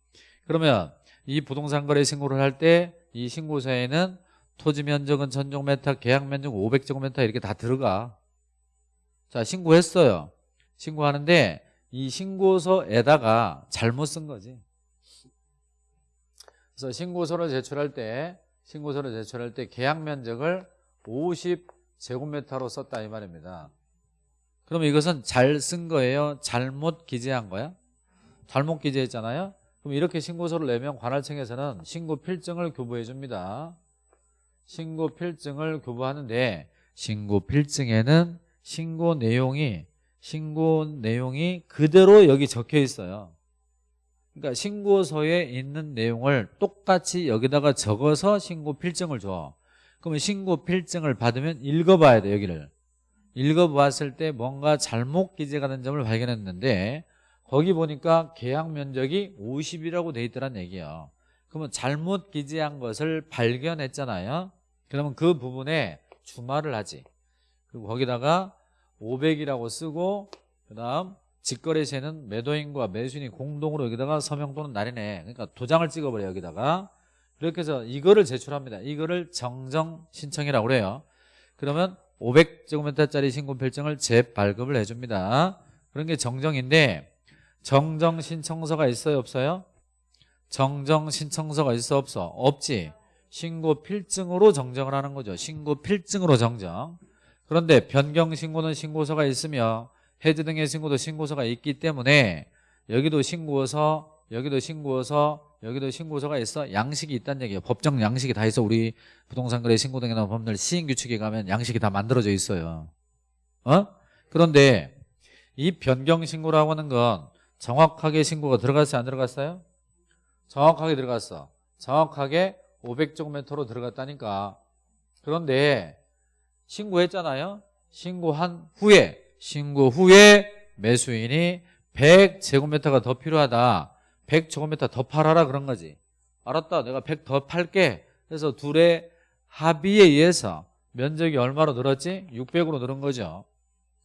그러면 이 부동산 거래 신고를 할 때 이 신고서에는 토지 면적은 1000제곱미터, 계약 면적 500제곱미터 이렇게 다 들어가. 자, 신고했어요. 신고하는데 이 신고서에다가 잘못 쓴 거지. 그래서 신고서를 제출할 때 신고서를 제출할 때 계약 면적을 50제곱미터로 썼다 이 말입니다. 그러면 이것은 잘 쓴 거예요? 잘못 기재한 거야? 잘못 기재했잖아요? 그럼 이렇게 신고서를 내면 관할청에서는 신고 필증을 교부해 줍니다. 신고 필증을 교부하는데 신고 필증에는 신고 내용이 신고 내용이 그대로 여기 적혀 있어요. 그러니까 신고서에 있는 내용을 똑같이 여기다가 적어서 신고 필증을 줘. 그러면 신고 필증을 받으면 읽어봐야 돼 여기를. 읽어보았을 때 뭔가 잘못 기재가 된 점을 발견했는데 거기 보니까 계약 면적이 50이라고 돼 있더란 얘기예요. 그러면 잘못 기재한 것을 발견했잖아요. 그러면 그 부분에 주말을 하지. 그리고 거기다가 500이라고 쓰고 그 다음 직거래세는 매도인과 매수인이 공동으로 여기다가 서명 또는 날인해 그러니까 도장을 찍어버려 여기다가 그렇게 해서 이거를 제출합니다 이거를 정정 신청이라고 그래요 그러면 500제곱미터짜리 신고 필증을 재발급을 해줍니다 그런 게 정정인데 정정 신청서가 있어요 없어요? 정정 신청서가 있어 없어? 없지 신고 필증으로 정정을 하는 거죠 신고 필증으로 정정 그런데 변경 신고는 신고서가 있으며 해지 등의 신고도 신고서가 있기 때문에 여기도 신고서 여기도 신고서 여기도 신고서가 있어 양식이 있다는 얘기예요 법정 양식이 다 있어 우리 부동산 거래 신고 등에 나온 법률 시행 규칙에 가면 양식이 다 만들어져 있어요 어? 그런데 이 변경 신고라고 하는 건 정확하게 신고가 들어갔어요 안 들어갔어요? 정확하게 들어갔어 정확하게 500제곱미터로 들어갔다니까 그런데 신고했잖아요. 신고한 후에 신고 후에 매수인이 100제곱미터가 더 필요하다. 100제곱미터 더 팔아라 그런 거지. 알았다. 내가 100 더 팔게. 그래서 둘의 합의에 의해서 면적이 얼마로 늘었지? 600으로 늘은 거죠.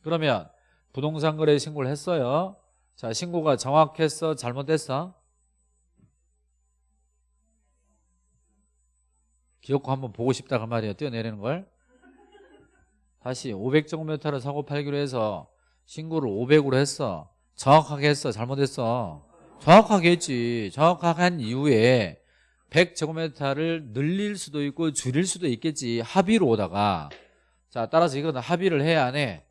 그러면 부동산 거래 신고를 했어요. 자, 신고가 정확했어? 잘못됐어? 기억고 한번 보고 싶다 그 말이에요. 뛰어내리는 걸. 다시 500제곱미터를 사고 팔기로 해서 신고를 500으로 했어 정확하게 했어 잘못했어 정확하게 했지. 정확하게 한 이후에 100제곱미터를 늘릴 수도 있고 줄일 수도 있겠지. 합의로 오다가. 자 따라서 이거는 합의를 해야 안 해?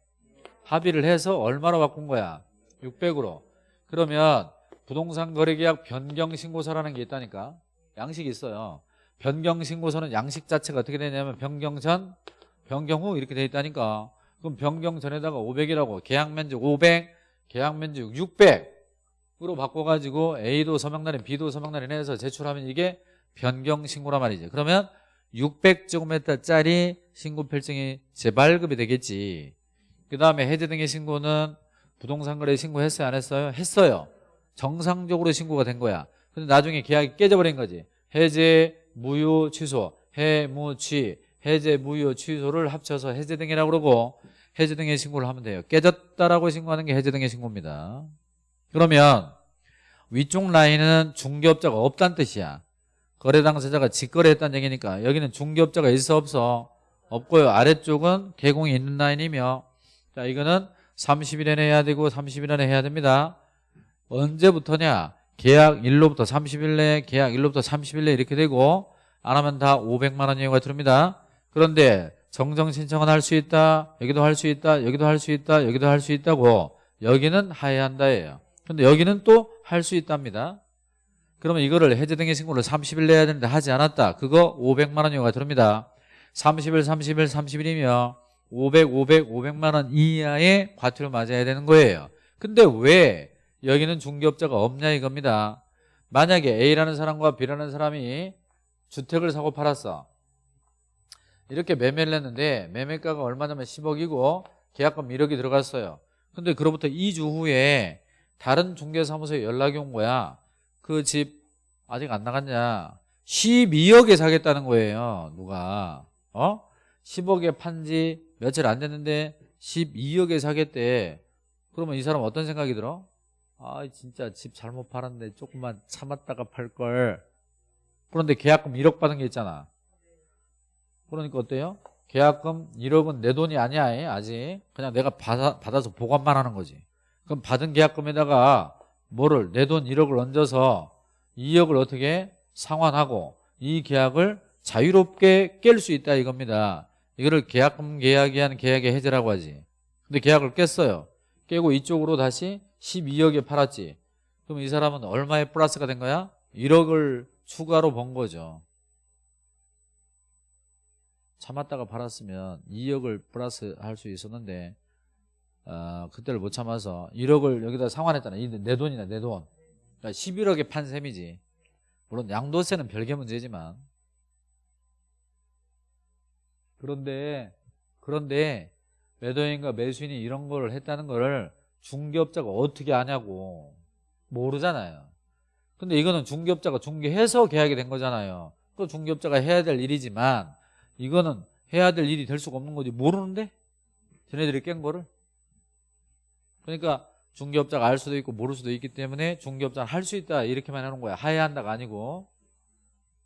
합의를 해서 얼마로 바꾼 거야? 600으로. 그러면 부동산 거래계약 변경신고서라는 게 있다니까. 양식이 있어요. 변경신고서는 양식 자체가 어떻게 되냐면 변경 전 변경 후 이렇게 돼 있다니까. 그럼 변경 전에다가 500이라고. 계약 면적 500 계약 면적 600 으로 바꿔가지고 A도 서명날인 B도 서명날인 해서 제출하면 이게 변경 신고란 말이지 그러면 600제곱미터짜리 신고 필증이 재발급이 되겠지 그 다음에 해제 등의 신고는 부동산 거래 신고했어요 안 했어요? 했어요 정상적으로 신고가 된 거야 근데 나중에 계약이 깨져버린 거지 해제, 무효, 취소, 해무취 해제, 무효, 취소를 합쳐서 해제 등이라고 그러고 해제 등의 신고를 하면 돼요. 깨졌다라고 신고하는 게 해제 등의 신고입니다. 그러면 위쪽 라인은 중개업자가 없다는 뜻이야. 거래 당사자가 직거래했다는 얘기니까 여기는 중개업자가 있어 없어? 없고요. 아래쪽은 개공이 있는 라인이며 자 이거는 30일 안에 해야 되고 30일 안에 해야 됩니다. 언제부터냐? 계약 일로부터 30일 내 계약 일로부터 30일 내 이렇게 되고 안 하면 다 500만 원 이하가 들어옵니다. 그런데 정정 신청은 할 수 있다 여기도 할 수 있다 여기도 할 수 있다 여기도 할 수 있다고 여기는 하해한다예요 근데 여기는 또 할 수 있답니다. 그러면 이거를 해제 등의 신고를 30일 내야 되는데 하지 않았다. 그거 500만 원 이하가 들어옵니다. 30일 30일 30일이며 500 500 500만 원 이하의 과태료 맞아야 되는 거예요. 근데 왜 여기는 중개업자가 없냐 이겁니다. 만약에 A라는 사람과 B라는 사람이 주택을 사고 팔았어. 이렇게 매매를 했는데 매매가가 얼마냐면 10억이고 계약금 1억이 들어갔어요. 근데 그로부터 2주 후에 다른 중개사무소에 연락이 온 거야. 그 집 아직 안 나갔냐? 12억에 사겠다는 거예요 누가. 어? 10억에 판 지 며칠 안 됐는데 12억에 사겠대. 그러면 이 사람 어떤 생각이 들어? 아 진짜 집 잘못 팔았는데 조금만 참았다가 팔걸. 그런데 계약금 1억 받은 게 있잖아. 그러니까 어때요? 계약금 1억은 내 돈이 아니야 아직. 그냥 내가 받아, 받아서 보관만 하는 거지 그럼 받은 계약금에다가 뭐를 내 돈 1억을 얹어서 2억을 어떻게 상환하고 이 계약을 자유롭게 깰 수 있다 이겁니다. 이거를 계약금 계약이 한 계약의 해제라고 하지. 근데 계약을 깼어요. 깨고 이쪽으로 다시 12억에 팔았지. 그럼 이 사람은 얼마의 플러스가 된 거야? 1억을 추가로 번 거죠. 참았다가 팔았으면 2억을 플러스 할 수 있었는데 어, 그때를 못 참아서 1억을 여기다 상환했잖아 내 돈이나 내돈. 그러니까 11억에 판 셈이지. 물론 양도세는 별개 문제지만. 그런데 그런데 매도인과 매수인이 이런 걸 했다는 걸 중개업자가 어떻게 아냐고 모르잖아요. 근데 이거는 중개업자가 중개해서 계약이 된 거잖아요. 그 중개업자가 해야 될 일이지만 이거는 해야 될 일이 될 수가 없는 거지. 모르는데? 쟤네들이 깬 거를 그러니까 중개업자가 알 수도 있고 모를 수도 있기 때문에 중개업자는 할 수 있다 이렇게만 해놓은 거야. 하해한다가 아니고.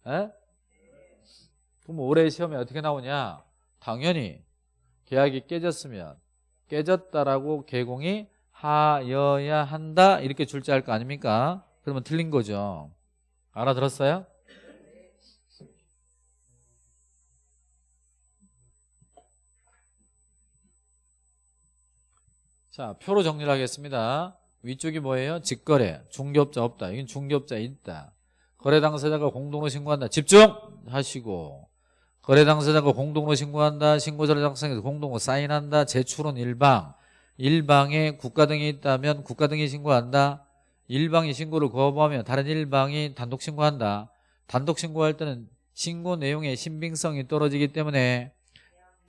에? 그럼 올해 시험에 어떻게 나오냐? 당연히 계약이 깨졌으면 깨졌다라고 개공이 하여야 한다 이렇게 줄지할 거 아닙니까? 그러면 틀린 거죠. 알아들었어요? 자 표로 정리를 하겠습니다. 위쪽이 뭐예요? 직거래 중개업자 없다. 이건 중개업자 있다. 거래 당사자가 공동으로 신고한다. 집중하시고. 거래 당사자가 공동으로 신고한다. 신고자를 작성해서 공동으로 사인한다. 제출은 일방. 일방에 국가 등이 있다면 국가 등이 신고한다. 일방이 신고를 거부하면 다른 일방이 단독 신고한다. 단독 신고할 때는 신고 내용의 신빙성이 떨어지기 때문에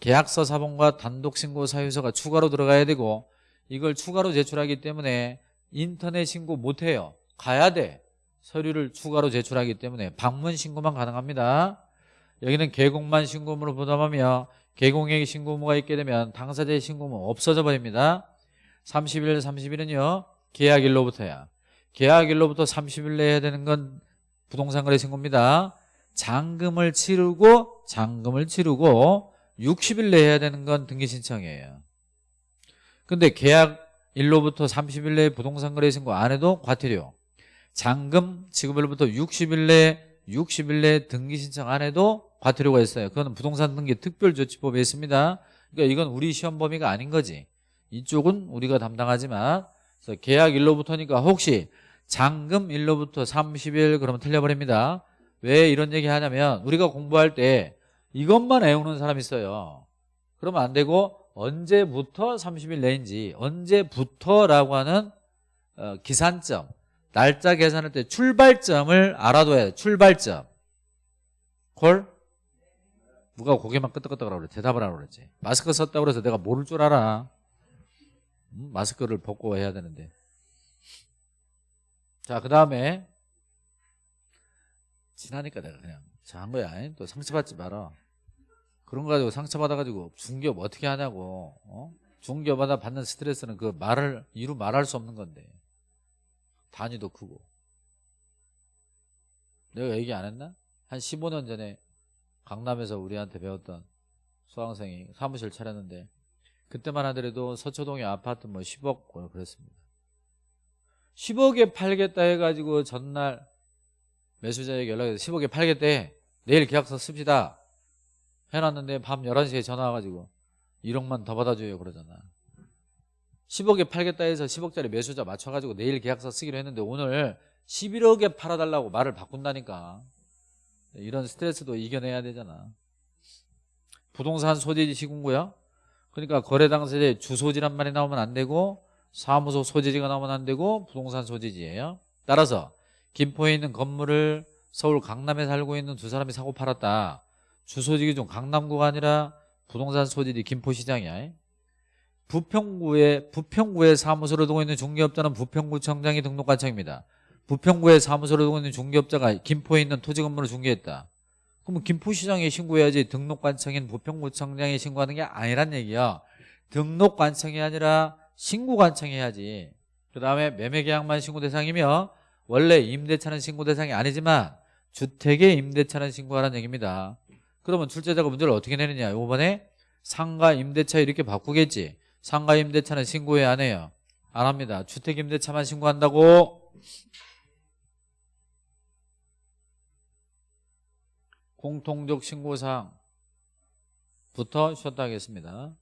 계약서 사본과 단독 신고 사유서가 추가로 들어가야 되고 이걸 추가로 제출하기 때문에 인터넷 신고 못해요. 가야 돼. 서류를 추가로 제출하기 때문에 방문 신고만 가능합니다. 여기는 개공만 신고문을 부담하며 개공액 신고무가 있게 되면 당사자의 신고무 없어져 버립니다. 30일 30일은요 계약일로부터야. 계약일로부터 30일 내에 해야 되는 건 부동산 거래 신고입니다. 잔금을 치르고 잔금을 치르고 60일 내에 해야 되는 건 등기 신청이에요 근데 계약일로부터 30일 내에 부동산 거래 신고 안 해도 과태료. 잔금 지급일로부터 60일 내에 60일 내에 등기 신청 안 해도 과태료가 있어요. 그거는 부동산 등기 특별조치법에 있습니다. 그러니까 이건 우리 시험 범위가 아닌 거지. 이쪽은 우리가 담당하지만 그래서 계약일로부터니까 혹시 잔금일로부터 30일 그러면 틀려버립니다. 왜 이런 얘기 하냐면 우리가 공부할 때 이것만 외우는 사람 있어요. 그러면 안 되고 언제부터 30일 내인지 언제부터라고 하는 어, 기산점 날짜 계산할 때 출발점을 알아둬야 돼 출발점. 콜? 누가 고개만 끄덕끄덕하라고 그래 대답을 하라고 그랬지. 마스크 썼다고 그래서 내가 모를 줄 알아. 음? 마스크를 벗고 해야 되는데. 자 그 다음에 지나니까 내가 그냥 자 한 거야. 또 상처받지 마라 그런 거 가지고 상처받아가지고 중기업 어떻게 하냐고 어? 중기업마다 받는 스트레스는 그 말을 이루 말할 수 없는 건데 단위도 크고 내가 얘기 안 했나? 한 15년 전에 강남에서 우리한테 배웠던 수강생이 사무실 차렸는데 그때만 하더라도 서초동의 아파트 뭐 10억 뭐 그랬습니다. 10억에 팔겠다 해가지고 전날 매수자에게 연락해서 10억에 팔겠다 해. 내일 계약서 씁시다. 해놨는데 밤 11시에 전화 와가지고 1억만 더 받아줘요 그러잖아. 10억에 팔겠다 해서 10억짜리 매수자 맞춰가지고 내일 계약서 쓰기로 했는데 오늘 11억에 팔아달라고 말을 바꾼다니까. 이런 스트레스도 이겨내야 되잖아. 부동산 소재지 시군구요. 그러니까 거래 당사자의 주소지란 말이 나오면 안 되고 사무소 소재지가 나오면 안 되고 부동산 소재지예요. 따라서 김포에 있는 건물을 서울 강남에 살고 있는 두 사람이 사고 팔았다. 주소지기 중 강남구가 아니라 부동산 소재지 김포시장이야. 부평구에 부평구에 사무소를 두고 있는 중개업자는 부평구청장이 등록관청입니다. 부평구에 사무소를 두고 있는 중개업자가 김포에 있는 토지 건물을 중개했다. 그러면 김포시장에 신고해야지 등록관청인 부평구청장에 신고하는 게 아니란 얘기야. 등록관청이 아니라 신고관청해야지. 그 다음에 매매계약만 신고 대상이며 원래 임대차는 신고 대상이 아니지만 주택의 임대차는 신고하라는 얘기입니다. 그러면 출제자가 문제를 어떻게 내느냐. 이번에 상가 임대차 이렇게 바꾸겠지. 상가 임대차는 신고해 안 해요. 안 합니다. 주택 임대차만 신고한다고. 공통적 신고사항부터 쉬었다 하겠습니다.